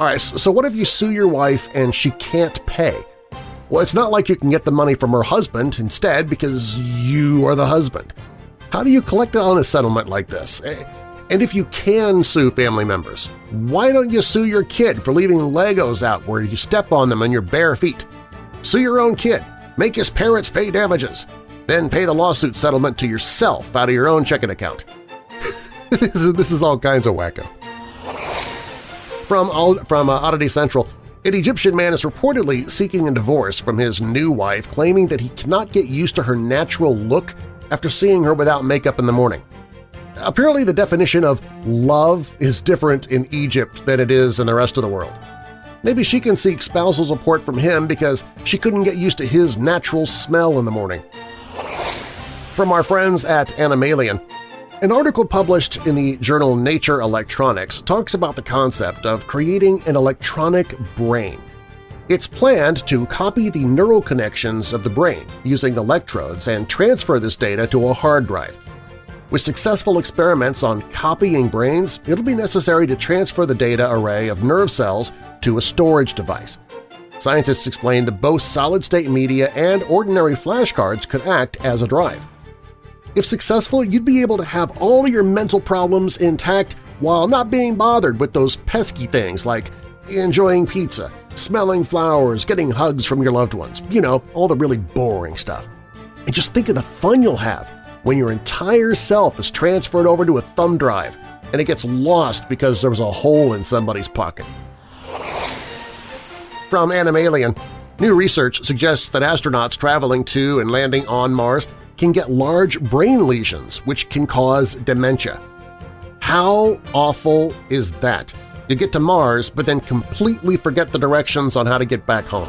all right, so what if you sue your wife and she can't pay? Well, it's not like you can get the money from her husband instead because you are the husband. How do you collect on a settlement like this? Eh, and if you can sue family members, why don't you sue your kid for leaving Legos out where you step on them on your bare feet? Sue your own kid. Make his parents pay damages. Then pay the lawsuit settlement to yourself out of your own checking account. this, is, this is all kinds of wacko. From, from uh, Oddity Central, an Egyptian man is reportedly seeking a divorce from his new wife, claiming that he cannot get used to her natural look after seeing her without makeup in the morning. Apparently the definition of love is different in Egypt than it is in the rest of the world. Maybe she can seek spousal support from him because she couldn't get used to his natural smell in the morning. From our friends at Anomalien, an article published in the journal Nature Electronics talks about the concept of creating an electronic brain. It's planned to copy the neural connections of the brain using electrodes and transfer this data to a hard drive. With successful experiments on copying brains, it'll be necessary to transfer the data array of nerve cells to a storage device. Scientists explained that both solid-state media and ordinary flashcards could act as a drive. If successful, you'd be able to have all your mental problems intact while not being bothered with those pesky things like enjoying pizza, smelling flowers, getting hugs from your loved ones, you know, all the really boring stuff. And just think of the fun you'll have when your entire self is transferred over to a thumb drive and it gets lost because there was a hole in somebody's pocket. From Anomalien, new research suggests that astronauts traveling to and landing on Mars can get large brain lesions which can cause dementia. How awful is that? You get to Mars but then completely forget the directions on how to get back home.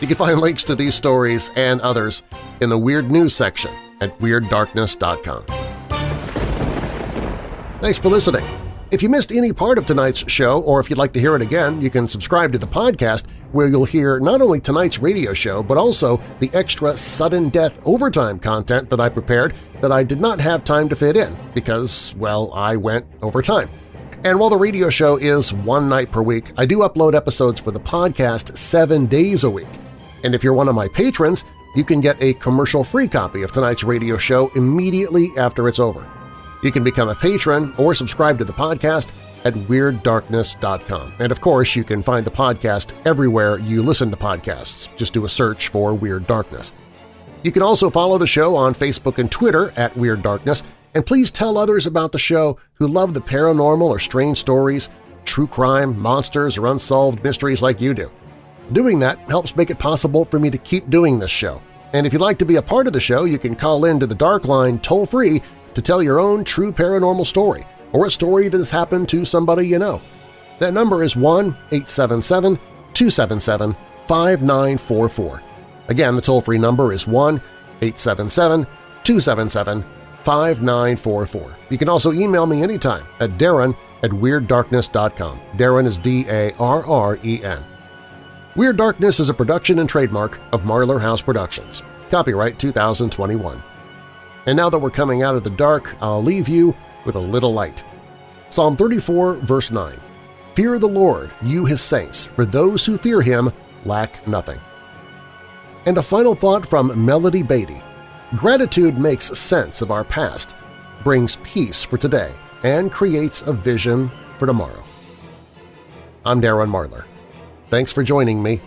You can find links to these stories and others in the Weird News section at WeirdDarkness.com. Thanks for listening. If you missed any part of tonight's show or if you'd like to hear it again, you can subscribe to the podcast where you'll hear not only tonight's radio show but also the extra sudden death overtime content that I prepared that I did not have time to fit in because, well, I went overtime. And while the radio show is one night per week, I do upload episodes for the podcast seven days a week. And if you're one of my patrons, you can get a commercial-free copy of tonight's radio show immediately after it's over. You can become a patron or subscribe to the podcast at WeirdDarkness.com. And of course, you can find the podcast everywhere you listen to podcasts. Just do a search for Weird Darkness. You can also follow the show on Facebook and Twitter at Weird Darkness, and please tell others about the show who love the paranormal or strange stories, true crime, monsters, or unsolved mysteries like you do. Doing that helps make it possible for me to keep doing this show. And if you'd like to be a part of the show, you can call in to the Dark Line toll-free to tell your own true paranormal story or a story that has happened to somebody you know. That number is 1-877-277-5944. Again, the toll-free number is 1-877-277-5944. You can also email me anytime at darren at WeirdDarkness.com. Darren is D-A-R-R-E-N. Weird Darkness is a production and trademark of Marlar House Productions. Copyright 2021. And now that we're coming out of the dark, I'll leave you with a little light. Psalm 34, verse 9. Fear the Lord, you His saints, for those who fear Him lack nothing. And a final thought from Melody Beatty. Gratitude makes sense of our past, brings peace for today, and creates a vision for tomorrow. I'm Darren Marlar. Thanks for joining me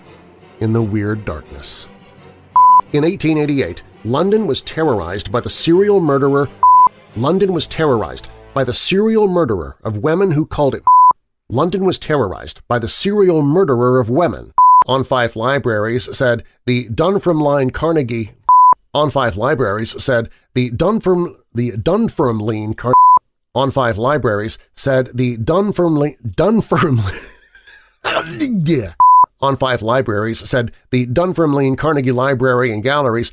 in the Weird Darkness. In 1888, London was terrorized by the serial murderer London was terrorized by the serial murderer of women who called it London was terrorized by the serial murderer of women. OnFife Libraries said the Dunfermline Carnegie OnFife Libraries said the Dunferm the Dunfermline Car OnFife Libraries said the Dunfermline Dunfermline yeah. OnFife Libraries said the Dunfermline Carnegie Library and Galleries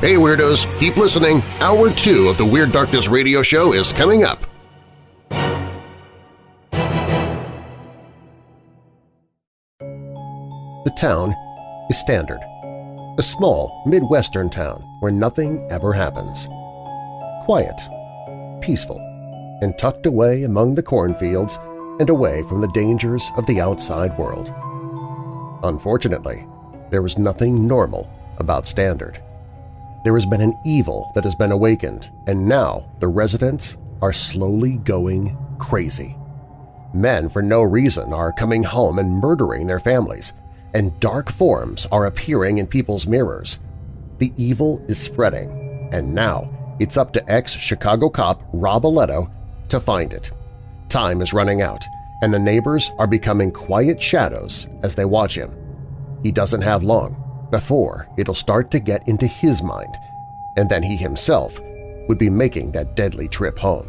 Hey Weirdos, keep listening. Hour 2 of the Weird Darkness radio show is coming up. The town is Standard, a small Midwestern town where nothing ever happens. Quiet, peaceful, and tucked away among the cornfields and away from the dangers of the outside world. Unfortunately, there was nothing normal about Standard. There has been an evil that has been awakened, and now the residents are slowly going crazy. Men for no reason are coming home and murdering their families, and dark forms are appearing in people's mirrors. The evil is spreading, and now it's up to ex-Chicago cop Rob Aletto to find it. Time is running out, and the neighbors are becoming quiet shadows as they watch him. He doesn't have long before it'll start to get into his mind, and then he himself would be making that deadly trip home.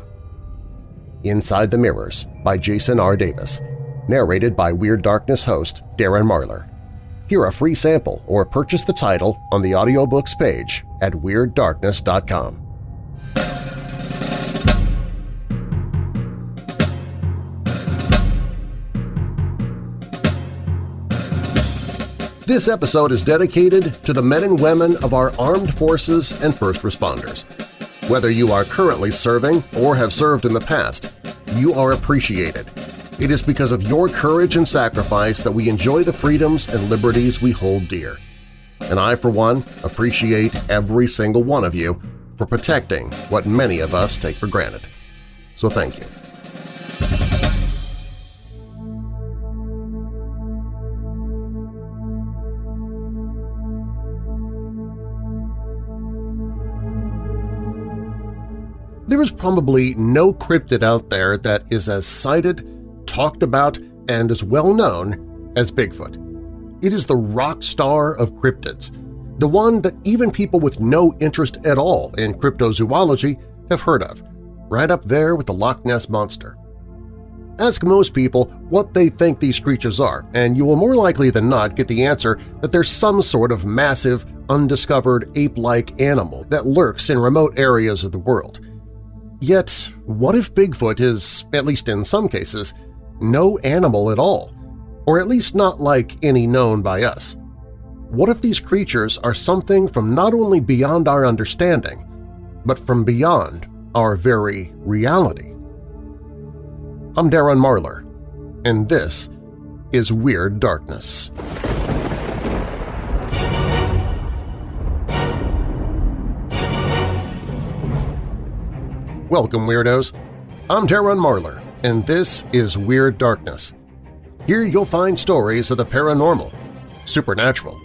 Inside the Mirrors by Jason R. Davis, narrated by Weird Darkness host Darren Marlar. Hear a free sample or purchase the title on the audiobooks page at WeirdDarkness.com. This episode is dedicated to the men and women of our armed forces and first responders. Whether you are currently serving or have served in the past, you are appreciated. It is because of your courage and sacrifice that we enjoy the freedoms and liberties we hold dear. And I, for one, appreciate every single one of you for protecting what many of us take for granted. So thank you. There is probably no cryptid out there that is as sighted, talked about, and as well known as Bigfoot. It is the rock star of cryptids, the one that even people with no interest at all in cryptozoology have heard of, right up there with the Loch Ness Monster. Ask most people what they think these creatures are, and you will more likely than not get the answer that there's some sort of massive, undiscovered ape-like animal that lurks in remote areas of the world. Yet, what if Bigfoot is, at least in some cases, no animal at all, or at least not like any known by us? What if these creatures are something from not only beyond our understanding, but from beyond our very reality? I'm Darren Marlar, and this is Weird Darkness. Welcome, Weirdos! I'm Darren Marlar, and this is Weird Darkness. Here you'll find stories of the paranormal, supernatural,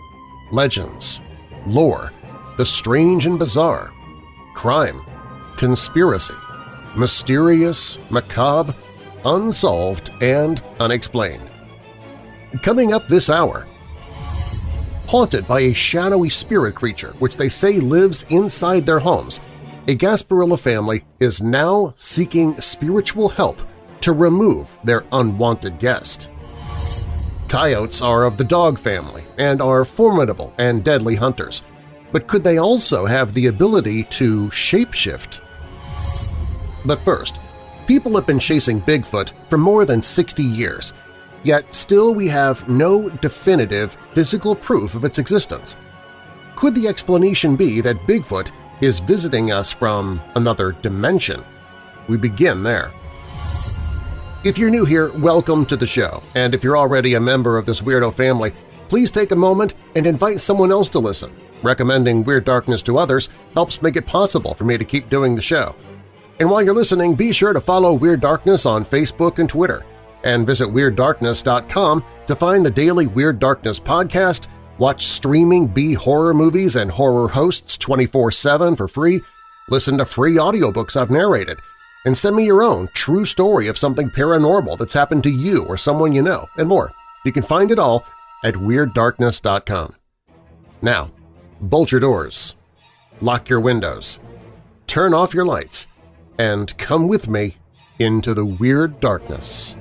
legends, lore, the strange and bizarre, crime, conspiracy, mysterious, macabre, unsolved, and unexplained. Coming up this hour, haunted by a shadowy spirit creature which they say lives inside their homes, a Gasparilla family is now seeking spiritual help to remove their unwanted guest. Coyotes are of the dog family and are formidable and deadly hunters, but could they also have the ability to shapeshift? But first, people have been chasing Bigfoot for more than 60 years, yet still we have no definitive physical proof of its existence. Could the explanation be that Bigfoot is visiting us from another dimension? We begin there. If you're new here, welcome to the show, and if you're already a member of this weirdo family, please take a moment and invite someone else to listen. Recommending Weird Darkness to others helps make it possible for me to keep doing the show. And while you're listening, be sure to follow Weird Darkness on Facebook and Twitter, and visit WeirdDarkness.com to find the daily Weird Darkness podcast, watch streaming B-horror movies and horror hosts 24-7 for free, listen to free audiobooks I've narrated, and send me your own true story of something paranormal that's happened to you or someone you know, and more. You can find it all at WeirdDarkness.com. Now, bolt your doors, lock your windows, turn off your lights, and come with me into the Weird Darkness.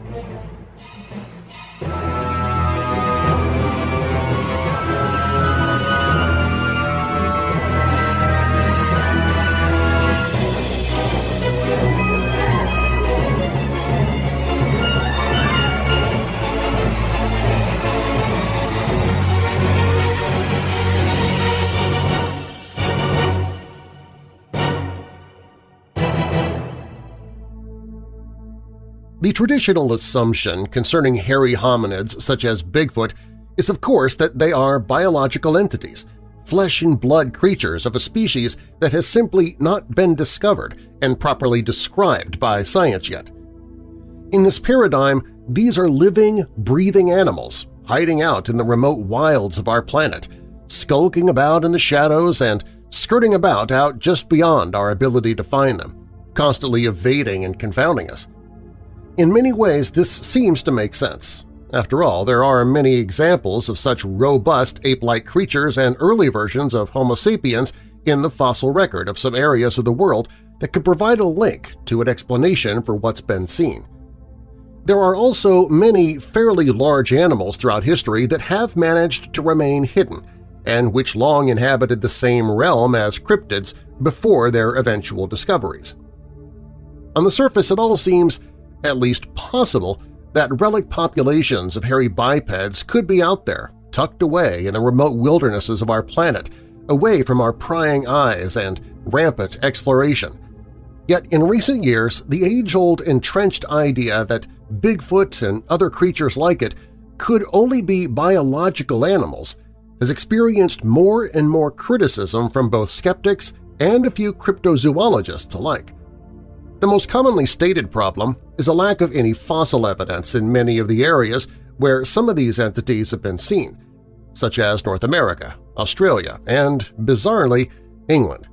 The traditional assumption concerning hairy hominids such as Bigfoot is of course that they are biological entities, flesh-and-blood creatures of a species that has simply not been discovered and properly described by science yet. In this paradigm, these are living, breathing animals hiding out in the remote wilds of our planet, skulking about in the shadows and skirting about out just beyond our ability to find them, constantly evading and confounding us. In many ways, this seems to make sense. After all, there are many examples of such robust ape-like creatures and early versions of Homo sapiens in the fossil record of some areas of the world that could provide a link to an explanation for what's been seen. There are also many fairly large animals throughout history that have managed to remain hidden and which long inhabited the same realm as cryptids before their eventual discoveries. On the surface, it all seems at least possible, that relic populations of hairy bipeds could be out there, tucked away in the remote wildernesses of our planet, away from our prying eyes and rampant exploration. Yet in recent years, the age-old entrenched idea that Bigfoot and other creatures like it could only be biological animals has experienced more and more criticism from both skeptics and a few cryptozoologists alike. The most commonly stated problem is a lack of any fossil evidence in many of the areas where some of these entities have been seen, such as North America, Australia, and, bizarrely, England.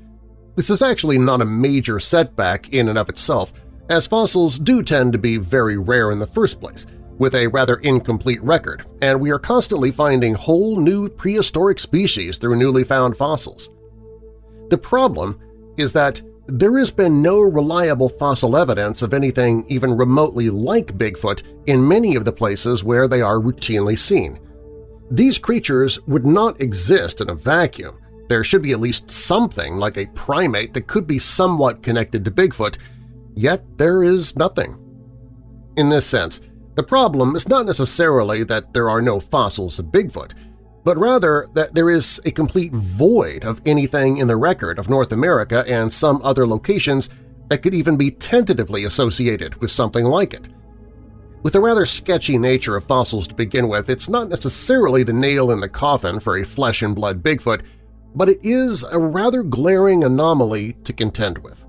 This is actually not a major setback in and of itself, as fossils do tend to be very rare in the first place, with a rather incomplete record, and we are constantly finding whole new prehistoric species through newly found fossils. The problem is that there has been no reliable fossil evidence of anything even remotely like Bigfoot in many of the places where they are routinely seen. These creatures would not exist in a vacuum. There should be at least something like a primate that could be somewhat connected to Bigfoot, yet there is nothing. In this sense, the problem is not necessarily that there are no fossils of Bigfoot – but rather that there is a complete void of anything in the record of North America and some other locations that could even be tentatively associated with something like it. With the rather sketchy nature of fossils to begin with, it's not necessarily the nail in the coffin for a flesh-and-blood Bigfoot, but it is a rather glaring anomaly to contend with.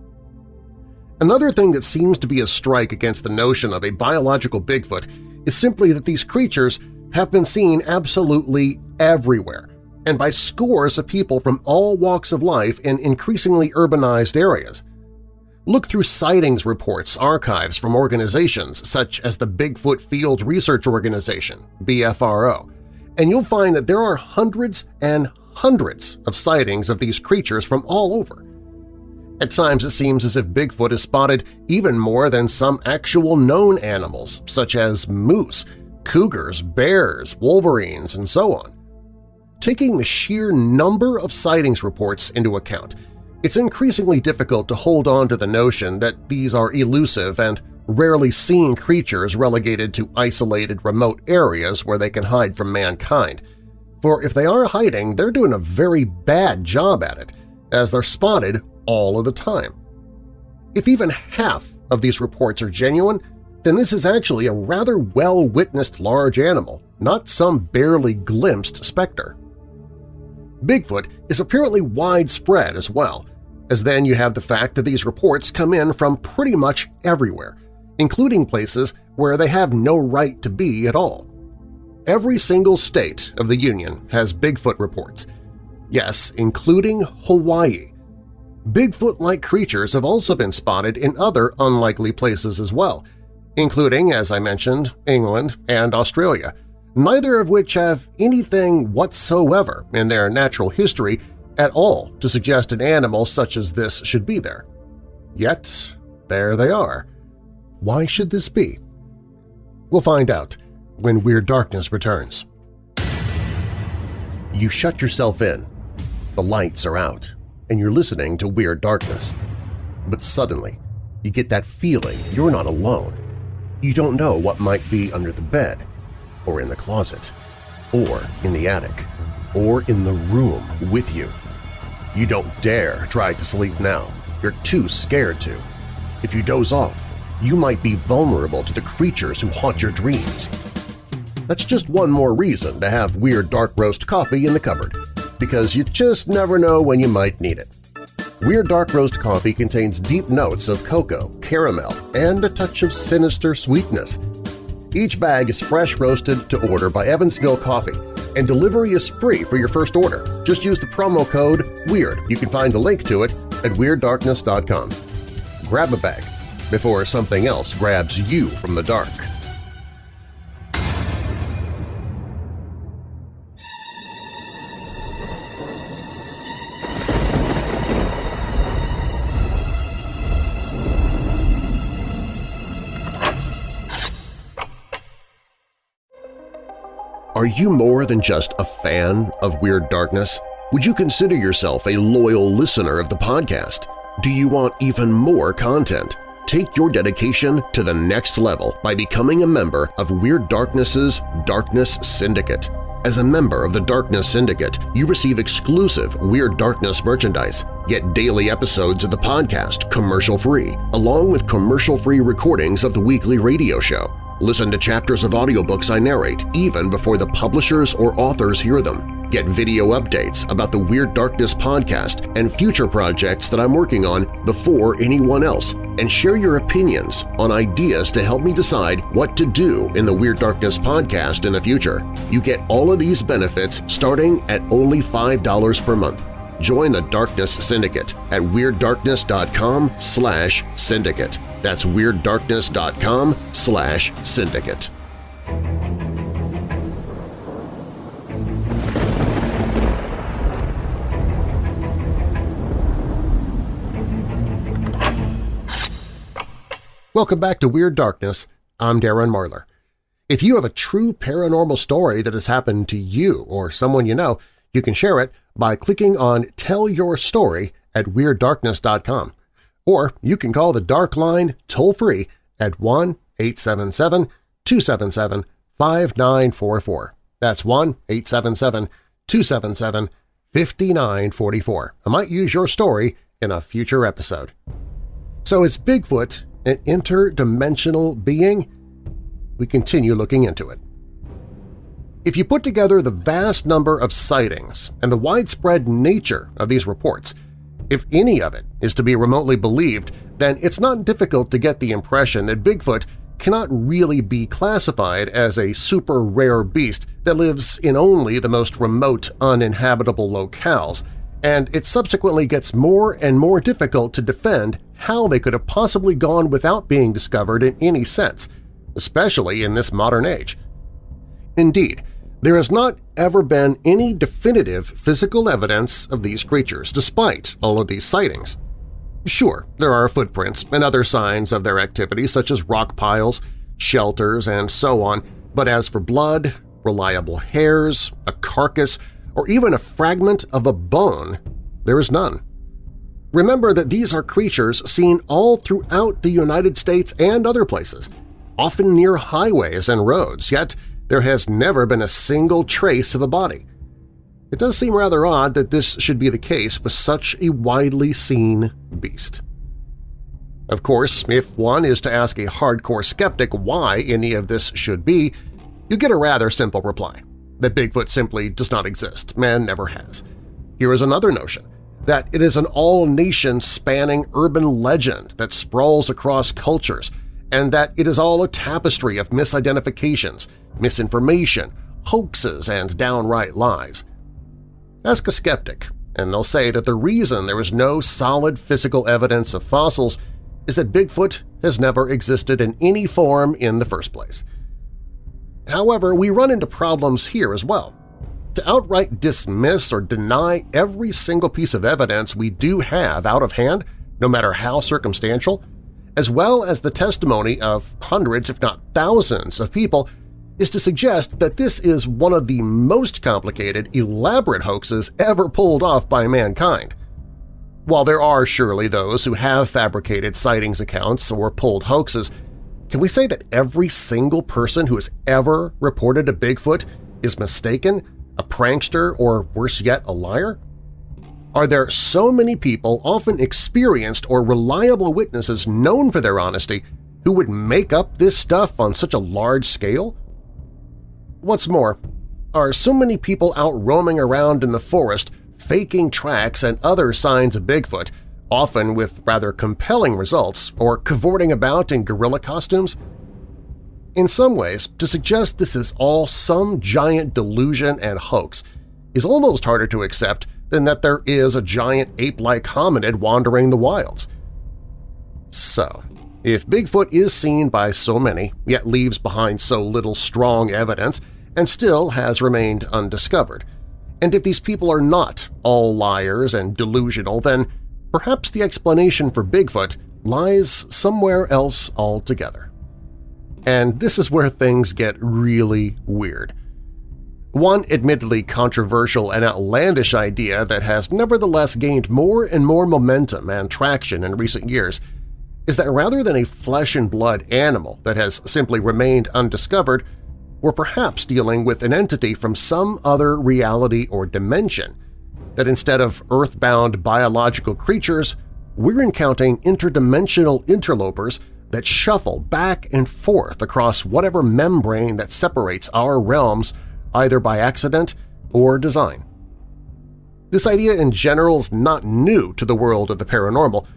Another thing that seems to be a strike against the notion of a biological Bigfoot is simply that these creatures have been seen absolutely everywhere, and by scores of people from all walks of life in increasingly urbanized areas. Look through sightings reports archives from organizations such as the Bigfoot Field Research Organization, BFRO, and you'll find that there are hundreds and hundreds of sightings of these creatures from all over. At times it seems as if Bigfoot is spotted even more than some actual known animals such as moose, cougars, bears, wolverines, and so on. Taking the sheer number of sightings reports into account, it's increasingly difficult to hold on to the notion that these are elusive and rarely seen creatures relegated to isolated remote areas where they can hide from mankind. For if they are hiding, they're doing a very bad job at it, as they're spotted all of the time. If even half of these reports are genuine, then this is actually a rather well-witnessed large animal, not some barely glimpsed specter. Bigfoot is apparently widespread as well, as then you have the fact that these reports come in from pretty much everywhere, including places where they have no right to be at all. Every single state of the Union has Bigfoot reports. Yes, including Hawaii. Bigfoot-like creatures have also been spotted in other unlikely places as well, including, as I mentioned, England and Australia – neither of which have anything whatsoever in their natural history at all to suggest an animal such as this should be there. Yet, there they are. Why should this be? We'll find out when Weird Darkness returns. You shut yourself in, the lights are out, and you're listening to Weird Darkness. But suddenly, you get that feeling you're not alone. You don't know what might be under the bed, or in the closet, or in the attic, or in the room with you. You don't dare try to sleep now. You're too scared to. If you doze off, you might be vulnerable to the creatures who haunt your dreams. That's just one more reason to have Weird Dark Roast coffee in the cupboard, because you just never know when you might need it. Weird Dark Roast coffee contains deep notes of cocoa, caramel, and a touch of sinister sweetness – each bag is fresh roasted to order by Evansville Coffee, and delivery is free for your first order. Just use the promo code WEIRD. You can find a link to it at WeirdDarkness.com. Grab a bag before something else grabs you from the dark. Are you more than just a fan of Weird Darkness? Would you consider yourself a loyal listener of the podcast? Do you want even more content? Take your dedication to the next level by becoming a member of Weird Darkness's Darkness Syndicate. As a member of the Darkness Syndicate, you receive exclusive Weird Darkness merchandise, get daily episodes of the podcast commercial-free, along with commercial-free recordings of the weekly radio show. Listen to chapters of audiobooks I narrate even before the publishers or authors hear them. Get video updates about the Weird Darkness podcast and future projects that I'm working on before anyone else, and share your opinions on ideas to help me decide what to do in the Weird Darkness podcast in the future. You get all of these benefits starting at only $5 per month. Join the Darkness Syndicate at WeirdDarkness.com slash syndicate. That's WeirdDarkness.com slash syndicate. Welcome back to Weird Darkness. I'm Darren Marlar. If you have a true paranormal story that has happened to you or someone you know, you can share it by clicking on Tell Your Story at WeirdDarkness.com or you can call the Dark Line toll-free at 1-877-277-5944. That's 1-877-277-5944. I might use your story in a future episode. So is Bigfoot an interdimensional being? We continue looking into it. If you put together the vast number of sightings and the widespread nature of these reports, if any of it is to be remotely believed, then it's not difficult to get the impression that Bigfoot cannot really be classified as a super rare beast that lives in only the most remote, uninhabitable locales, and it subsequently gets more and more difficult to defend how they could have possibly gone without being discovered in any sense, especially in this modern age. Indeed, there has not ever been any definitive physical evidence of these creatures, despite all of these sightings. Sure, there are footprints and other signs of their activity such as rock piles, shelters, and so on, but as for blood, reliable hairs, a carcass, or even a fragment of a bone, there is none. Remember that these are creatures seen all throughout the United States and other places, often near highways and roads, yet there has never been a single trace of a body. It does seem rather odd that this should be the case with such a widely seen beast. Of course, if one is to ask a hardcore skeptic why any of this should be, you get a rather simple reply – that Bigfoot simply does not exist man never has. Here is another notion – that it is an all-nation spanning urban legend that sprawls across cultures and that it is all a tapestry of misidentifications, misinformation, hoaxes, and downright lies. Ask a skeptic, and they'll say that the reason there is no solid physical evidence of fossils is that Bigfoot has never existed in any form in the first place. However, we run into problems here as well. To outright dismiss or deny every single piece of evidence we do have out of hand, no matter how circumstantial, as well as the testimony of hundreds if not thousands of people is to suggest that this is one of the most complicated, elaborate hoaxes ever pulled off by mankind. While there are surely those who have fabricated sightings accounts or pulled hoaxes, can we say that every single person who has ever reported a Bigfoot is mistaken, a prankster, or worse yet, a liar? Are there so many people, often experienced or reliable witnesses known for their honesty, who would make up this stuff on such a large scale? What's more, are so many people out roaming around in the forest faking tracks and other signs of Bigfoot, often with rather compelling results, or cavorting about in gorilla costumes? In some ways, to suggest this is all some giant delusion and hoax is almost harder to accept than that there is a giant ape-like hominid wandering the wilds. So, if Bigfoot is seen by so many, yet leaves behind so little strong evidence and still has remained undiscovered, and if these people are not all liars and delusional, then perhaps the explanation for Bigfoot lies somewhere else altogether. And this is where things get really weird. One admittedly controversial and outlandish idea that has nevertheless gained more and more momentum and traction in recent years is that rather than a flesh-and-blood animal that has simply remained undiscovered, we're perhaps dealing with an entity from some other reality or dimension, that instead of earthbound biological creatures, we're encountering interdimensional interlopers that shuffle back and forth across whatever membrane that separates our realms either by accident or design. This idea in general is not new to the world of the paranormal,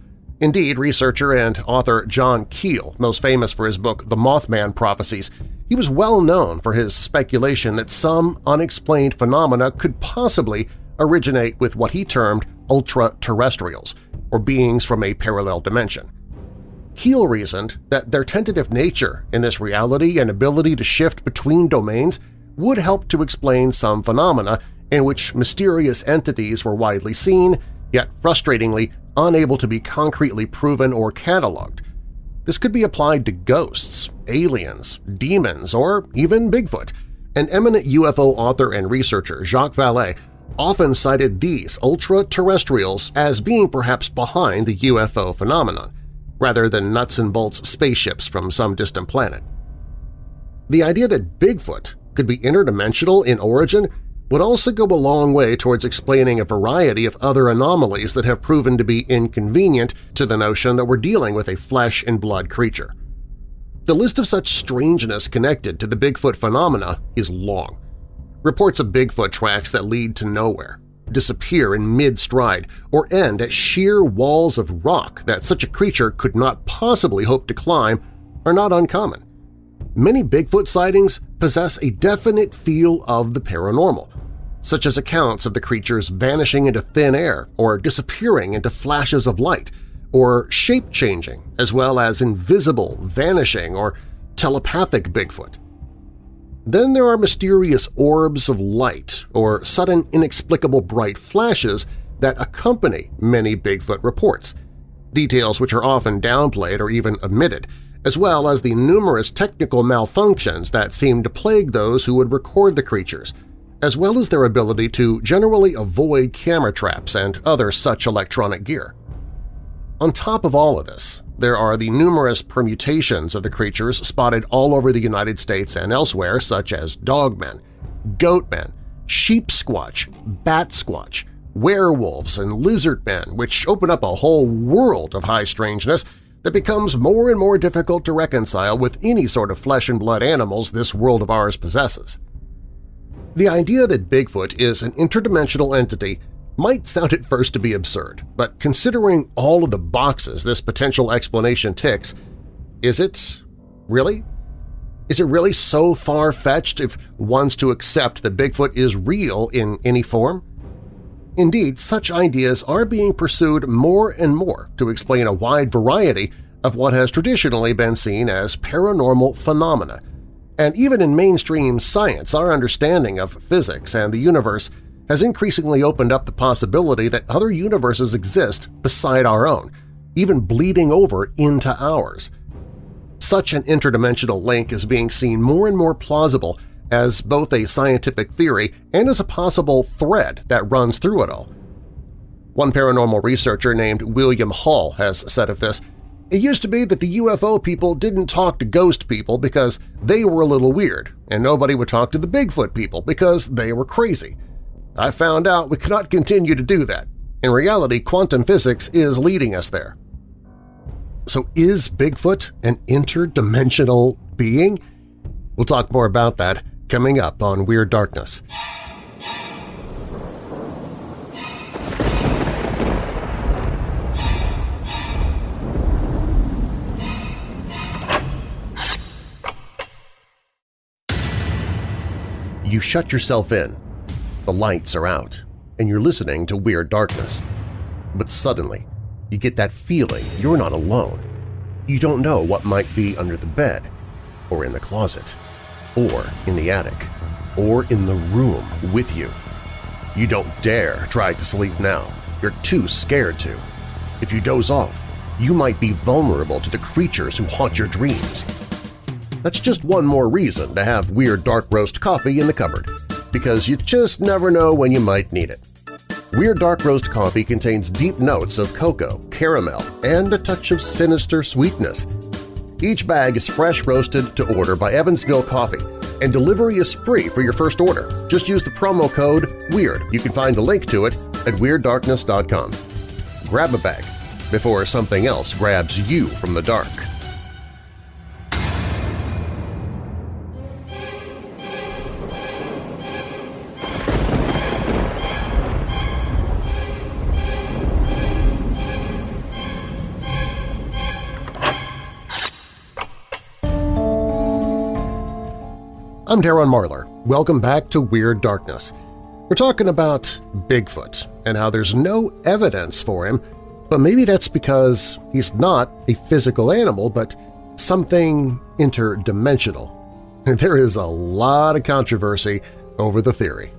Indeed, researcher and author John Keel, most famous for his book The Mothman Prophecies, he was well known for his speculation that some unexplained phenomena could possibly originate with what he termed ultra-terrestrials, or beings from a parallel dimension. Keel reasoned that their tentative nature in this reality and ability to shift between domains would help to explain some phenomena in which mysterious entities were widely seen, yet frustratingly unable to be concretely proven or cataloged. This could be applied to ghosts, aliens, demons, or even Bigfoot. An eminent UFO author and researcher, Jacques Vallée, often cited these ultra-terrestrials as being perhaps behind the UFO phenomenon, rather than nuts and bolts spaceships from some distant planet. The idea that Bigfoot could be interdimensional in origin would also go a long way towards explaining a variety of other anomalies that have proven to be inconvenient to the notion that we're dealing with a flesh-and-blood creature. The list of such strangeness connected to the Bigfoot phenomena is long. Reports of Bigfoot tracks that lead to nowhere, disappear in mid-stride, or end at sheer walls of rock that such a creature could not possibly hope to climb are not uncommon many Bigfoot sightings possess a definite feel of the paranormal, such as accounts of the creatures vanishing into thin air or disappearing into flashes of light, or shape-changing, as well as invisible, vanishing, or telepathic Bigfoot. Then there are mysterious orbs of light or sudden inexplicable bright flashes that accompany many Bigfoot reports, details which are often downplayed or even omitted, as well as the numerous technical malfunctions that seem to plague those who would record the creatures, as well as their ability to generally avoid camera traps and other such electronic gear. On top of all of this, there are the numerous permutations of the creatures spotted all over the United States and elsewhere such as dogmen, goatmen, sheep squatch, bat squatch, werewolves, and lizard men, which open up a whole world of high strangeness that becomes more and more difficult to reconcile with any sort of flesh-and-blood animals this world of ours possesses. The idea that Bigfoot is an interdimensional entity might sound at first to be absurd, but considering all of the boxes this potential explanation ticks, is it really? Is it really so far-fetched if one's to accept that Bigfoot is real in any form? Indeed, such ideas are being pursued more and more to explain a wide variety of what has traditionally been seen as paranormal phenomena, and even in mainstream science our understanding of physics and the universe has increasingly opened up the possibility that other universes exist beside our own, even bleeding over into ours. Such an interdimensional link is being seen more and more plausible as both a scientific theory and as a possible thread that runs through it all. One paranormal researcher named William Hall has said of this, it used to be that the UFO people didn't talk to ghost people because they were a little weird, and nobody would talk to the Bigfoot people because they were crazy. I found out we cannot continue to do that. In reality, quantum physics is leading us there. So is Bigfoot an interdimensional being? We'll talk more about that coming up on Weird Darkness. You shut yourself in, the lights are out, and you're listening to Weird Darkness. But suddenly, you get that feeling you're not alone. You don't know what might be under the bed, or in the closet, or in the attic, or in the room with you. You don't dare try to sleep now. You're too scared to. If you doze off, you might be vulnerable to the creatures who haunt your dreams. That's just one more reason to have Weird Dark Roast coffee in the cupboard, because you just never know when you might need it. Weird Dark Roast coffee contains deep notes of cocoa, caramel, and a touch of sinister sweetness. Each bag is fresh roasted to order by Evansville Coffee, and delivery is free for your first order. Just use the promo code WEIRD. You can find a link to it at WeirdDarkness.com. Grab a bag before something else grabs you from the dark. I'm Darren Marlar. Welcome back to Weird Darkness. We're talking about Bigfoot and how there's no evidence for him, but maybe that's because he's not a physical animal but something interdimensional. There is a lot of controversy over the theory.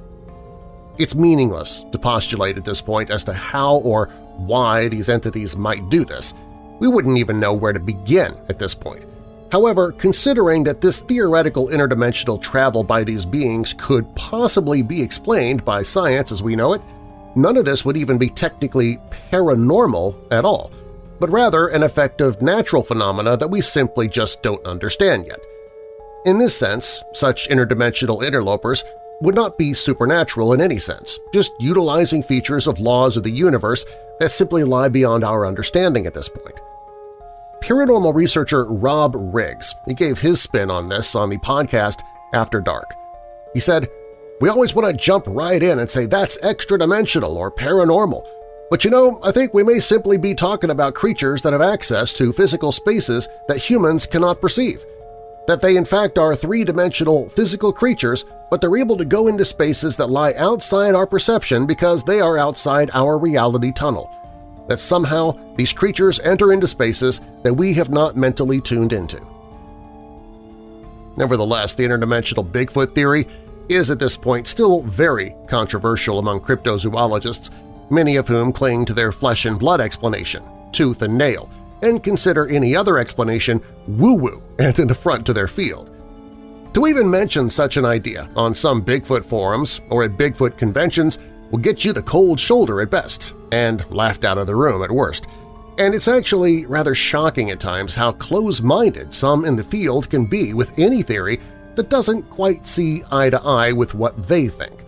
It's meaningless to postulate at this point as to how or why these entities might do this. We wouldn't even know where to begin at this point. However, considering that this theoretical interdimensional travel by these beings could possibly be explained by science as we know it, none of this would even be technically paranormal at all, but rather an effect of natural phenomena that we simply just don't understand yet. In this sense, such interdimensional interlopers would not be supernatural in any sense, just utilizing features of laws of the universe that simply lie beyond our understanding at this point paranormal researcher Rob Riggs. He gave his spin on this on the podcast After Dark. He said, We always want to jump right in and say that's extra-dimensional or paranormal, but you know, I think we may simply be talking about creatures that have access to physical spaces that humans cannot perceive. that they in fact are three-dimensional physical creatures, but they're able to go into spaces that lie outside our perception because they are outside our reality tunnel, that somehow these creatures enter into spaces that we have not mentally tuned into. Nevertheless, the interdimensional Bigfoot theory is at this point still very controversial among cryptozoologists, many of whom cling to their flesh-and-blood explanation, tooth and nail, and consider any other explanation woo-woo and an affront to their field. To even mention such an idea on some Bigfoot forums or at Bigfoot conventions will get you the cold shoulder at best and laughed out of the room at worst. And it's actually rather shocking at times how close-minded some in the field can be with any theory that doesn't quite see eye to eye with what they think.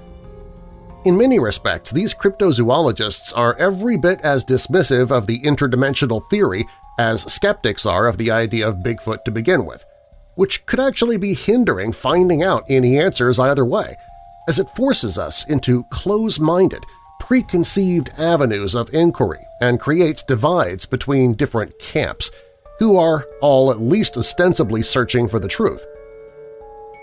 In many respects, these cryptozoologists are every bit as dismissive of the interdimensional theory as skeptics are of the idea of Bigfoot to begin with, which could actually be hindering finding out any answers either way, as it forces us into close-minded, preconceived avenues of inquiry and creates divides between different camps, who are all at least ostensibly searching for the truth.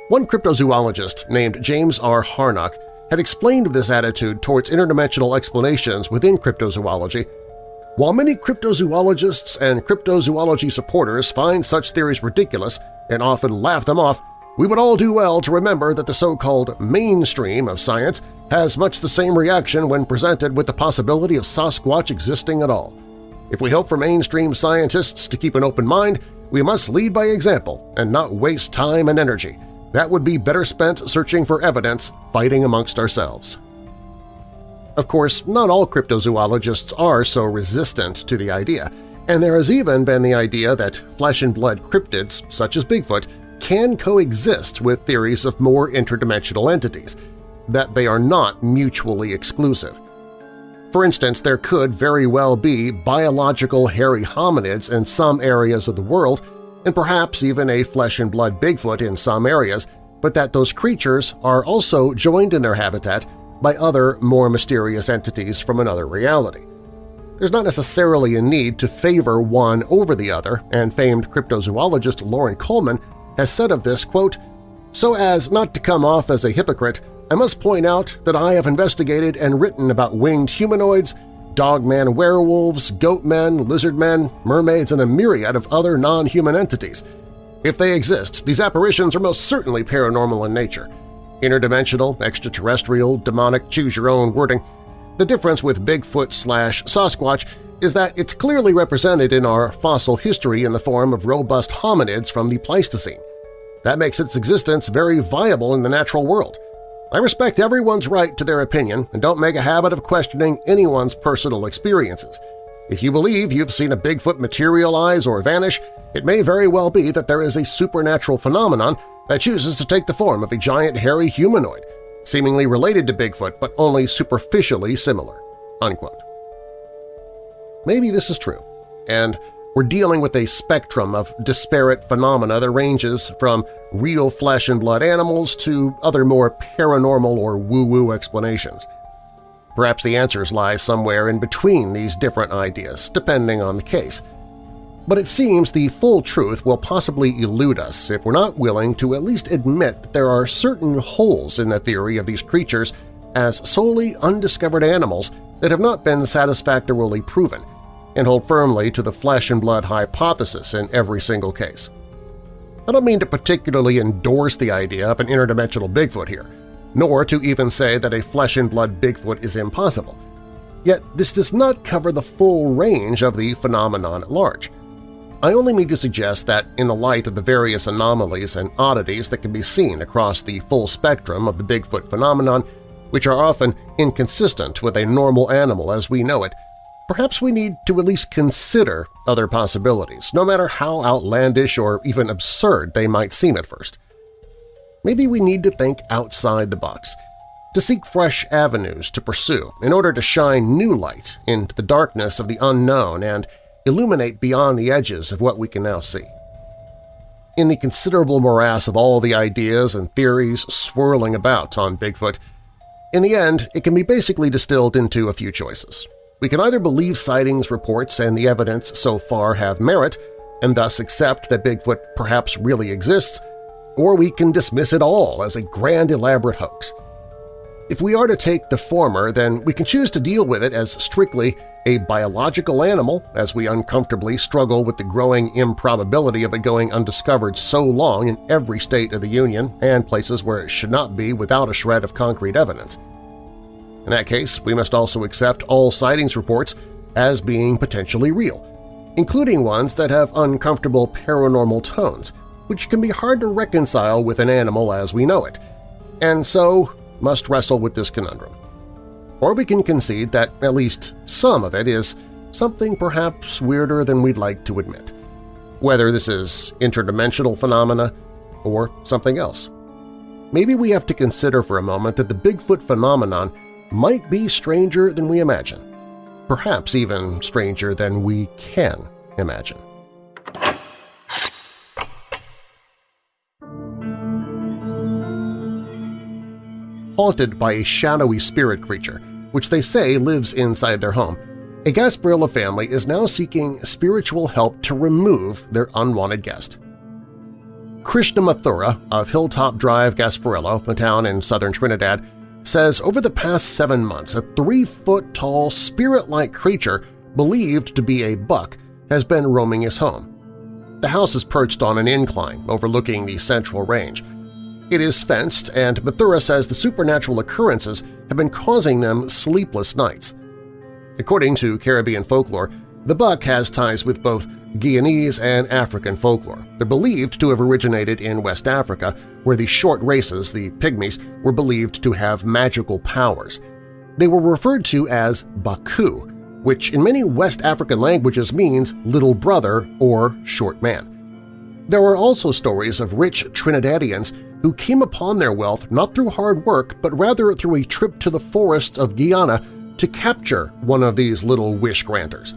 One cryptozoologist named James R. Harnock had explained this attitude towards interdimensional explanations within cryptozoology. While many cryptozoologists and cryptozoology supporters find such theories ridiculous and often laugh them off, we would all do well to remember that the so-called mainstream of science has much the same reaction when presented with the possibility of Sasquatch existing at all. If we hope for mainstream scientists to keep an open mind, we must lead by example and not waste time and energy. That would be better spent searching for evidence, fighting amongst ourselves. Of course, not all cryptozoologists are so resistant to the idea, and there has even been the idea that flesh-and-blood cryptids, such as Bigfoot, can coexist with theories of more interdimensional entities, that they are not mutually exclusive. For instance, there could very well be biological hairy hominids in some areas of the world and perhaps even a flesh-and-blood Bigfoot in some areas, but that those creatures are also joined in their habitat by other, more mysterious entities from another reality. There's not necessarily a need to favor one over the other, and famed cryptozoologist Loren Coleman has said of this, quote, so as not to come off as a hypocrite, I must point out that I have investigated and written about winged humanoids, dogman werewolves, goatmen, lizardmen, mermaids, and a myriad of other non-human entities. If they exist, these apparitions are most certainly paranormal in nature. Interdimensional, extraterrestrial, demonic, choose your own wording. The difference with Bigfoot slash Sasquatch is that it's clearly represented in our fossil history in the form of robust hominids from the Pleistocene. That makes its existence very viable in the natural world. I respect everyone's right to their opinion and don't make a habit of questioning anyone's personal experiences. If you believe you've seen a Bigfoot materialize or vanish, it may very well be that there is a supernatural phenomenon that chooses to take the form of a giant hairy humanoid, seemingly related to Bigfoot but only superficially similar." Unquote. Maybe this is true, and we're dealing with a spectrum of disparate phenomena that ranges from real flesh-and-blood animals to other more paranormal or woo-woo explanations. Perhaps the answers lie somewhere in between these different ideas, depending on the case. But it seems the full truth will possibly elude us if we're not willing to at least admit that there are certain holes in the theory of these creatures as solely undiscovered animals that have not been satisfactorily proven, and hold firmly to the flesh-and-blood hypothesis in every single case. I don't mean to particularly endorse the idea of an interdimensional Bigfoot here, nor to even say that a flesh-and-blood Bigfoot is impossible. Yet this does not cover the full range of the phenomenon at large. I only mean to suggest that in the light of the various anomalies and oddities that can be seen across the full spectrum of the Bigfoot phenomenon, which are often inconsistent with a normal animal as we know it, perhaps we need to at least consider other possibilities, no matter how outlandish or even absurd they might seem at first. Maybe we need to think outside the box, to seek fresh avenues to pursue in order to shine new light into the darkness of the unknown and illuminate beyond the edges of what we can now see. In the considerable morass of all the ideas and theories swirling about on Bigfoot, in the end it can be basically distilled into a few choices. We can either believe sightings reports and the evidence so far have merit and thus accept that Bigfoot perhaps really exists, or we can dismiss it all as a grand elaborate hoax. If we are to take the former, then we can choose to deal with it as strictly a biological animal as we uncomfortably struggle with the growing improbability of it going undiscovered so long in every state of the Union and places where it should not be without a shred of concrete evidence. In that case, we must also accept all sightings reports as being potentially real, including ones that have uncomfortable paranormal tones, which can be hard to reconcile with an animal as we know it, and so must wrestle with this conundrum. Or we can concede that at least some of it is something perhaps weirder than we'd like to admit, whether this is interdimensional phenomena or something else. Maybe we have to consider for a moment that the Bigfoot phenomenon might be stranger than we imagine, perhaps even stranger than we can imagine. haunted by a shadowy spirit creature, which they say lives inside their home. A Gasparillo family is now seeking spiritual help to remove their unwanted guest. Krishna Mathura of Hilltop Drive, Gasparillo, a town in southern Trinidad, says over the past seven months a three-foot-tall, spirit-like creature believed to be a buck has been roaming his home. The house is perched on an incline overlooking the central range, it is fenced, and Mathura says the supernatural occurrences have been causing them sleepless nights. According to Caribbean folklore, the buck has ties with both Guyanese and African folklore. They're believed to have originated in West Africa, where the short races, the Pygmies, were believed to have magical powers. They were referred to as Baku, which in many West African languages means little brother or short man. There are also stories of rich Trinidadians who came upon their wealth not through hard work but rather through a trip to the forests of Guyana to capture one of these little wish-granters.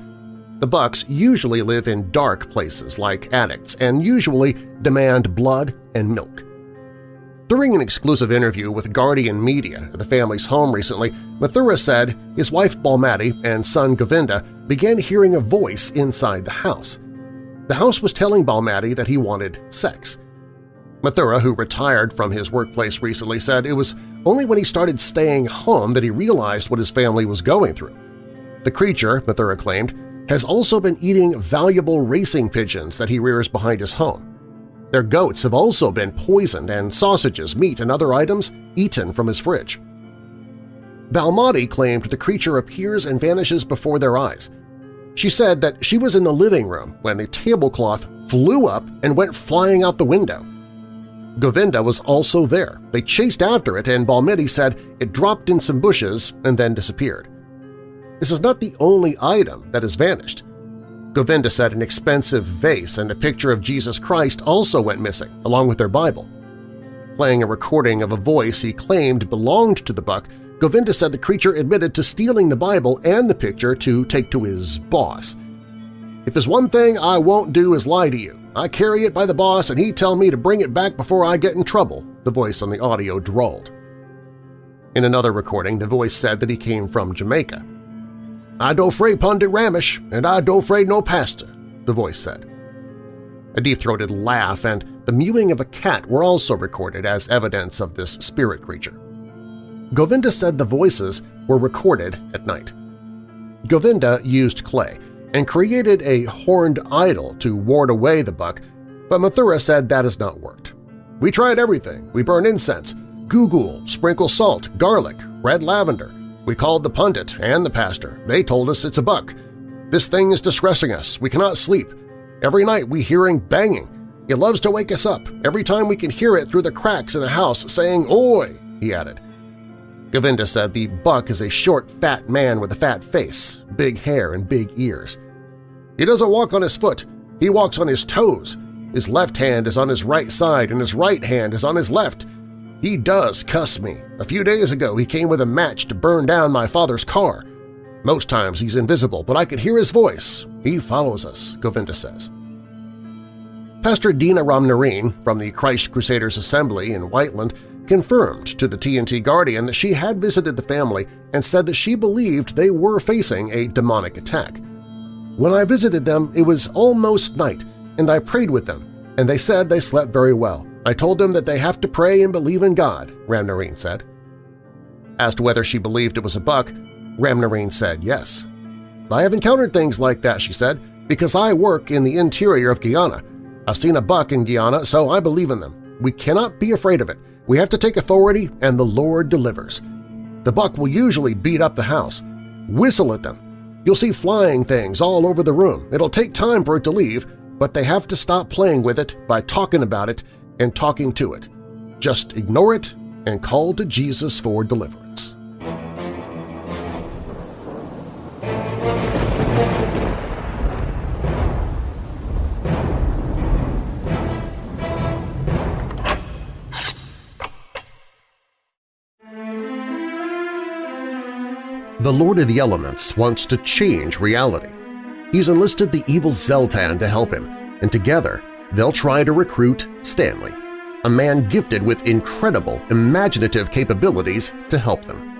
The bucks usually live in dark places like addicts and usually demand blood and milk. During an exclusive interview with Guardian Media at the family's home recently, Mathura said his wife Balmati and son Govinda began hearing a voice inside the house. The house was telling Balmati that he wanted sex. Mathura, who retired from his workplace recently, said it was only when he started staying home that he realized what his family was going through. The creature, Mathura claimed, has also been eating valuable racing pigeons that he rears behind his home. Their goats have also been poisoned and sausages, meat, and other items eaten from his fridge. Balmati claimed the creature appears and vanishes before their eyes. She said that she was in the living room when the tablecloth flew up and went flying out the window. Govinda was also there. They chased after it and Balmati said it dropped in some bushes and then disappeared. This is not the only item that has vanished. Govinda said an expensive vase and a picture of Jesus Christ also went missing, along with their Bible. Playing a recording of a voice he claimed belonged to the buck, Govinda said the creature admitted to stealing the Bible and the picture to take to his boss. If there's one thing I won't do is lie to you, I carry it by the boss and he tell me to bring it back before I get in trouble, the voice on the audio drawled. In another recording, the voice said that he came from Jamaica. I don't afraid Pundit Ramish, and I don't afraid no pastor, the voice said. A deep-throated laugh and the mewing of a cat were also recorded as evidence of this spirit creature. Govinda said the voices were recorded at night. Govinda used clay, and created a horned idol to ward away the buck, but Mathura said that has not worked. We tried everything. We burn incense, google, sprinkle salt, garlic, red lavender. We called the pundit and the pastor. They told us it's a buck. This thing is distressing us. We cannot sleep. Every night we hearing banging. It loves to wake us up every time we can hear it through the cracks in the house saying, Oi! he added. Govinda said the buck is a short, fat man with a fat face, big hair, and big ears. He doesn't walk on his foot, he walks on his toes. His left hand is on his right side and his right hand is on his left. He does cuss me. A few days ago he came with a match to burn down my father's car. Most times he's invisible, but I could hear his voice. He follows us, Govinda says. Pastor Dina Ramnarine from the Christ Crusaders Assembly in Whiteland confirmed to the TNT Guardian that she had visited the family and said that she believed they were facing a demonic attack. When I visited them, it was almost night, and I prayed with them, and they said they slept very well. I told them that they have to pray and believe in God, Ramnarine said. Asked whether she believed it was a buck, Ramnarine said yes. I have encountered things like that, she said, because I work in the interior of Guyana. I've seen a buck in Guyana, so I believe in them. We cannot be afraid of it. We have to take authority, and the Lord delivers. The buck will usually beat up the house. Whistle at them. You'll see flying things all over the room. It'll take time for it to leave, but they have to stop playing with it by talking about it and talking to it. Just ignore it and call to Jesus for deliverance. The Lord of the Elements wants to change reality. He's enlisted the evil Zeltan to help him, and together they'll try to recruit Stanley, a man gifted with incredible imaginative capabilities to help them.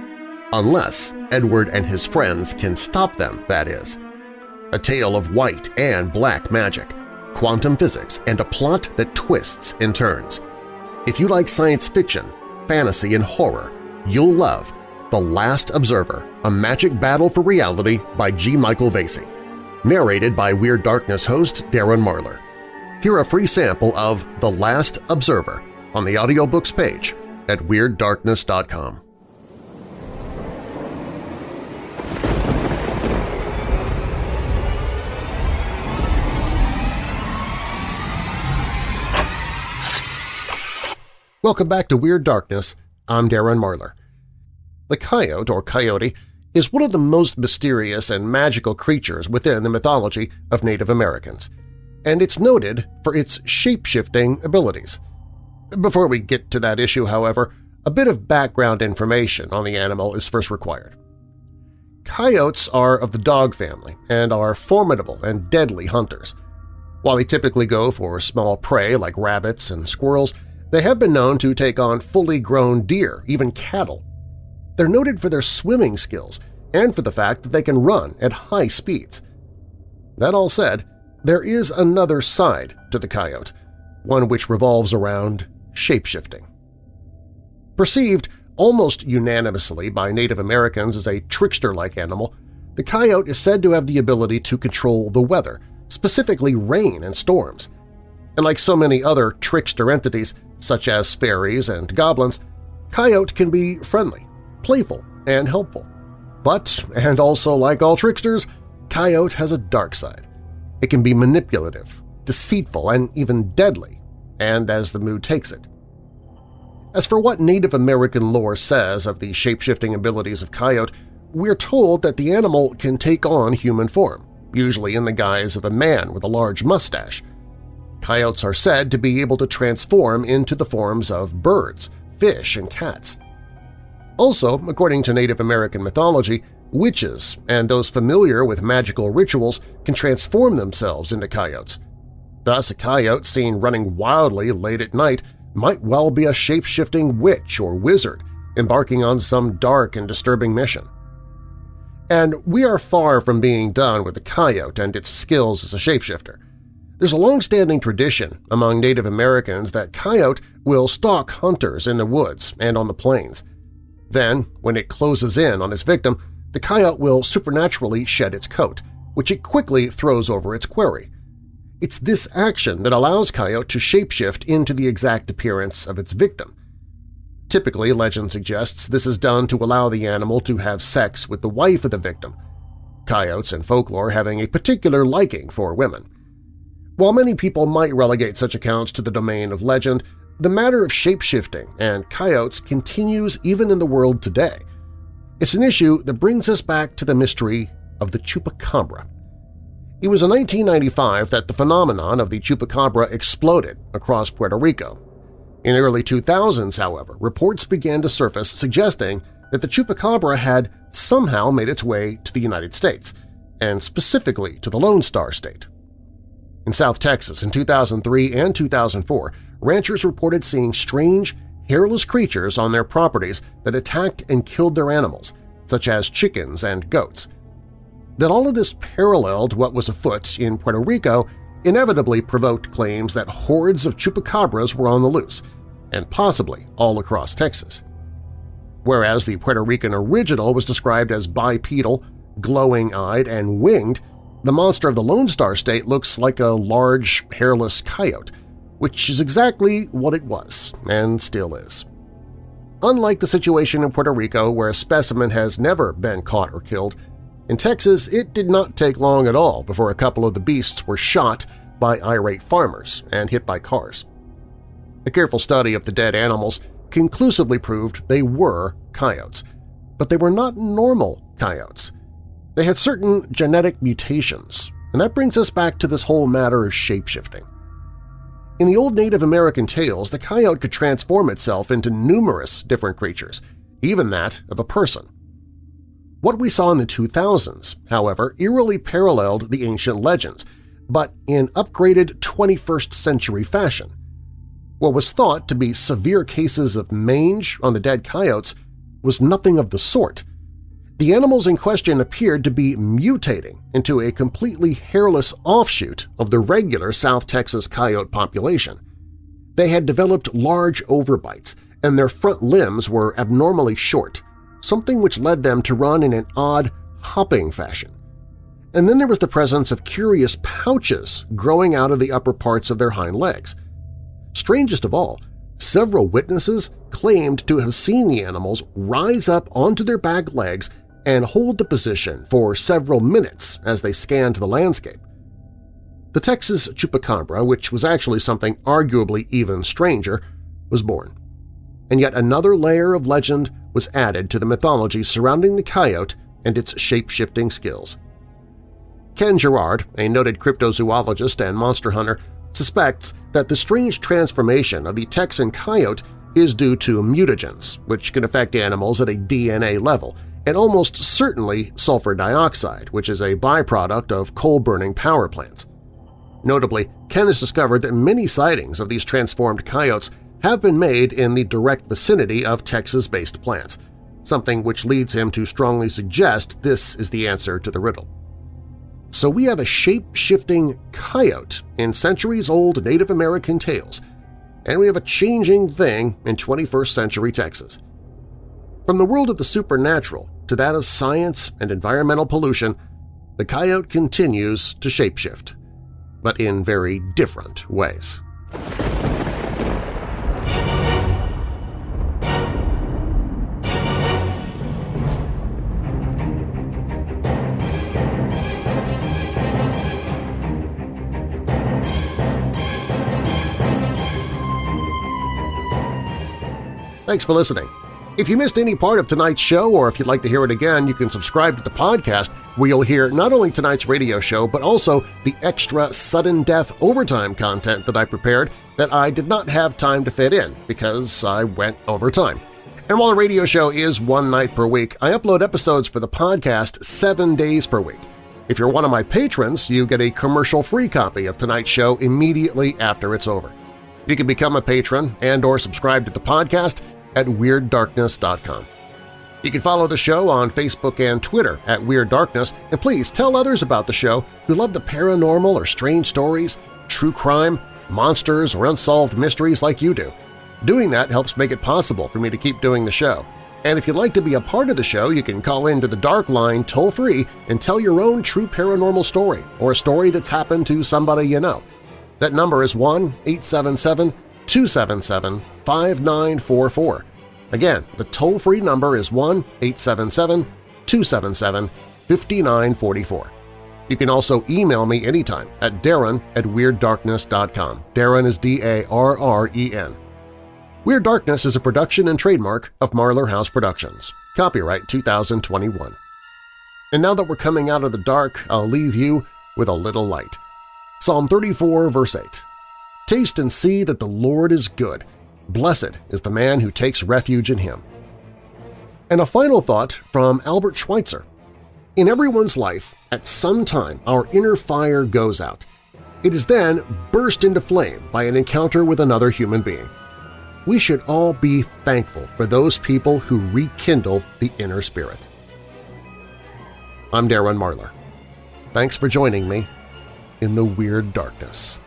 Unless Edward and his friends can stop them, that is. A tale of white and black magic, quantum physics, and a plot that twists and turns. If you like science fiction, fantasy, and horror, you'll love The Last Observer, A Magic Battle for Reality by G. Michael Vasey. Narrated by Weird Darkness host Darren Marlar. Hear a free sample of The Last Observer on the audiobooks page at WeirdDarkness.com. Welcome back to Weird Darkness. I'm Darren Marlar. The coyote, or coyote, is one of the most mysterious and magical creatures within the mythology of Native Americans, and it's noted for its shape-shifting abilities. Before we get to that issue, however, a bit of background information on the animal is first required. Coyotes are of the dog family and are formidable and deadly hunters. While they typically go for small prey like rabbits and squirrels, they have been known to take on fully grown deer, even cattle. They're noted for their swimming skills and for the fact that they can run at high speeds. That all said, there is another side to the coyote, one which revolves around shapeshifting. Perceived almost unanimously by Native Americans as a trickster-like animal, the coyote is said to have the ability to control the weather, specifically rain and storms. And like so many other trickster entities, such as fairies and goblins, coyote can be friendly, playful, and helpful. But, and also like all tricksters, coyote has a dark side. It can be manipulative, deceitful, and even deadly, and as the mood takes it. As for what Native American lore says of the shape-shifting abilities of coyote, we're told that the animal can take on human form, usually in the guise of a man with a large mustache. Coyotes are said to be able to transform into the forms of birds, fish, and cats. Also, according to Native American mythology, witches and those familiar with magical rituals can transform themselves into coyotes. Thus, a coyote seen running wildly late at night might well be a shape-shifting witch or wizard embarking on some dark and disturbing mission. And we are far from being done with the coyote and its skills as a shapeshifter. There's a long-standing tradition among Native Americans that coyote will stalk hunters in the woods and on the plains. Then, when it closes in on its victim, the coyote will supernaturally shed its coat, which it quickly throws over its quarry. It's this action that allows coyote to shapeshift into the exact appearance of its victim. Typically, legend suggests this is done to allow the animal to have sex with the wife of the victim, coyotes and folklore having a particular liking for women. While many people might relegate such accounts to the domain of legend, the matter of shapeshifting and coyotes continues even in the world today. It's an issue that brings us back to the mystery of the Chupacabra. It was in 1995 that the phenomenon of the Chupacabra exploded across Puerto Rico. In early 2000s, however, reports began to surface suggesting that the Chupacabra had somehow made its way to the United States, and specifically to the Lone Star State. In South Texas in 2003 and 2004, ranchers reported seeing strange, hairless creatures on their properties that attacked and killed their animals, such as chickens and goats. That all of this paralleled what was afoot in Puerto Rico inevitably provoked claims that hordes of chupacabras were on the loose, and possibly all across Texas. Whereas the Puerto Rican original was described as bipedal, glowing-eyed, and winged, the monster of the Lone Star State looks like a large, hairless coyote, which is exactly what it was and still is. Unlike the situation in Puerto Rico where a specimen has never been caught or killed, in Texas it did not take long at all before a couple of the beasts were shot by irate farmers and hit by cars. A careful study of the dead animals conclusively proved they were coyotes, but they were not normal coyotes. They had certain genetic mutations, and that brings us back to this whole matter of shapeshifting. In the old Native American tales, the coyote could transform itself into numerous different creatures, even that of a person. What we saw in the 2000s, however, eerily paralleled the ancient legends, but in upgraded 21st century fashion. What was thought to be severe cases of mange on the dead coyotes was nothing of the sort. The animals in question appeared to be mutating into a completely hairless offshoot of the regular South Texas coyote population. They had developed large overbites, and their front limbs were abnormally short, something which led them to run in an odd, hopping fashion. And then there was the presence of curious pouches growing out of the upper parts of their hind legs. Strangest of all, several witnesses claimed to have seen the animals rise up onto their back legs and hold the position for several minutes as they scanned the landscape. The Texas chupacabra, which was actually something arguably even stranger, was born. And yet another layer of legend was added to the mythology surrounding the coyote and its shape-shifting skills. Ken Gerhard, a noted cryptozoologist and monster hunter, suspects that the strange transformation of the Texan coyote is due to mutagens, which can affect animals at a DNA level and almost certainly sulfur dioxide, which is a byproduct of coal-burning power plants. Notably, Ken has discovered that many sightings of these transformed coyotes have been made in the direct vicinity of Texas-based plants, something which leads him to strongly suggest this is the answer to the riddle. So we have a shape-shifting coyote in centuries-old Native American tales, and we have a changing thing in 21st century Texas. From the world of the supernatural to that of science and environmental pollution, the coyote continues to shapeshift, but in very different ways. Thanks for listening. If you missed any part of tonight's show or if you'd like to hear it again, you can subscribe to the podcast where you'll hear not only tonight's radio show but also the extra sudden death overtime content that I prepared that I did not have time to fit in because I went overtime. And while the radio show is one night per week, I upload episodes for the podcast seven days per week. If you're one of my patrons, you get a commercial-free copy of tonight's show immediately after it's over. You can become a patron and or subscribe to the podcast at WeirdDarkness.com. You can follow the show on Facebook and Twitter at Weird Darkness, and please tell others about the show who love the paranormal or strange stories, true crime, monsters, or unsolved mysteries like you do. Doing that helps make it possible for me to keep doing the show. And if you'd like to be a part of the show, you can call into the Dark Line toll-free and tell your own true paranormal story or a story that's happened to somebody you know. That number is 1-877 277-5944. Again, the toll-free number is 1-877-277-5944. You can also email me anytime at darren at WeirdDarkness.com. Darren is D-A-R-R-E-N. Weird Darkness is a production and trademark of Marlar House Productions. Copyright 2021. And now that we're coming out of the dark, I'll leave you with a little light. Psalm 34, verse 8. Taste and see that the Lord is good. Blessed is the man who takes refuge in him. And a final thought from Albert Schweitzer. In everyone's life, at some time our inner fire goes out. It is then burst into flame by an encounter with another human being. We should all be thankful for those people who rekindle the inner spirit. I'm Darren Marlar. Thanks for joining me in the Weird Darkness.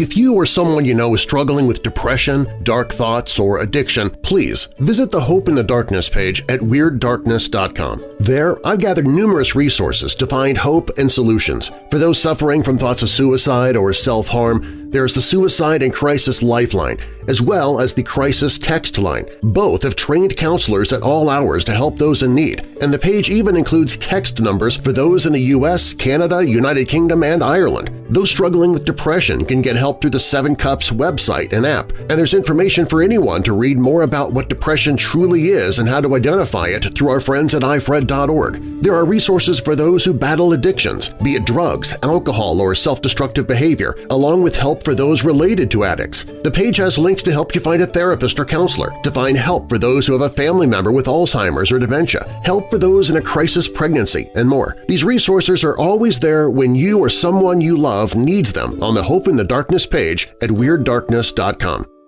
If you or someone you know is struggling with depression, dark thoughts, or addiction, please visit the Hope in the Darkness page at WeirdDarkness.com. There, I've gathered numerous resources to find hope and solutions. For those suffering from thoughts of suicide or self-harm, there's the Suicide and Crisis Lifeline, as well as the Crisis Text Line. Both have trained counselors at all hours to help those in need, and the page even includes text numbers for those in the U.S., Canada, United Kingdom, and Ireland. Those struggling with depression can get help through the Seven Cups website and app, and there's information for anyone to read more about what depression truly is and how to identify it through our friends at ifred.org. There are resources for those who battle addictions, be it drugs, alcohol, or self-destructive behavior, along with for those related to addicts. The page has links to help you find a therapist or counselor, to find help for those who have a family member with Alzheimer's or dementia, help for those in a crisis pregnancy, and more. These resources are always there when you or someone you love needs them on the Hope in the Darkness page at WeirdDarkness.com.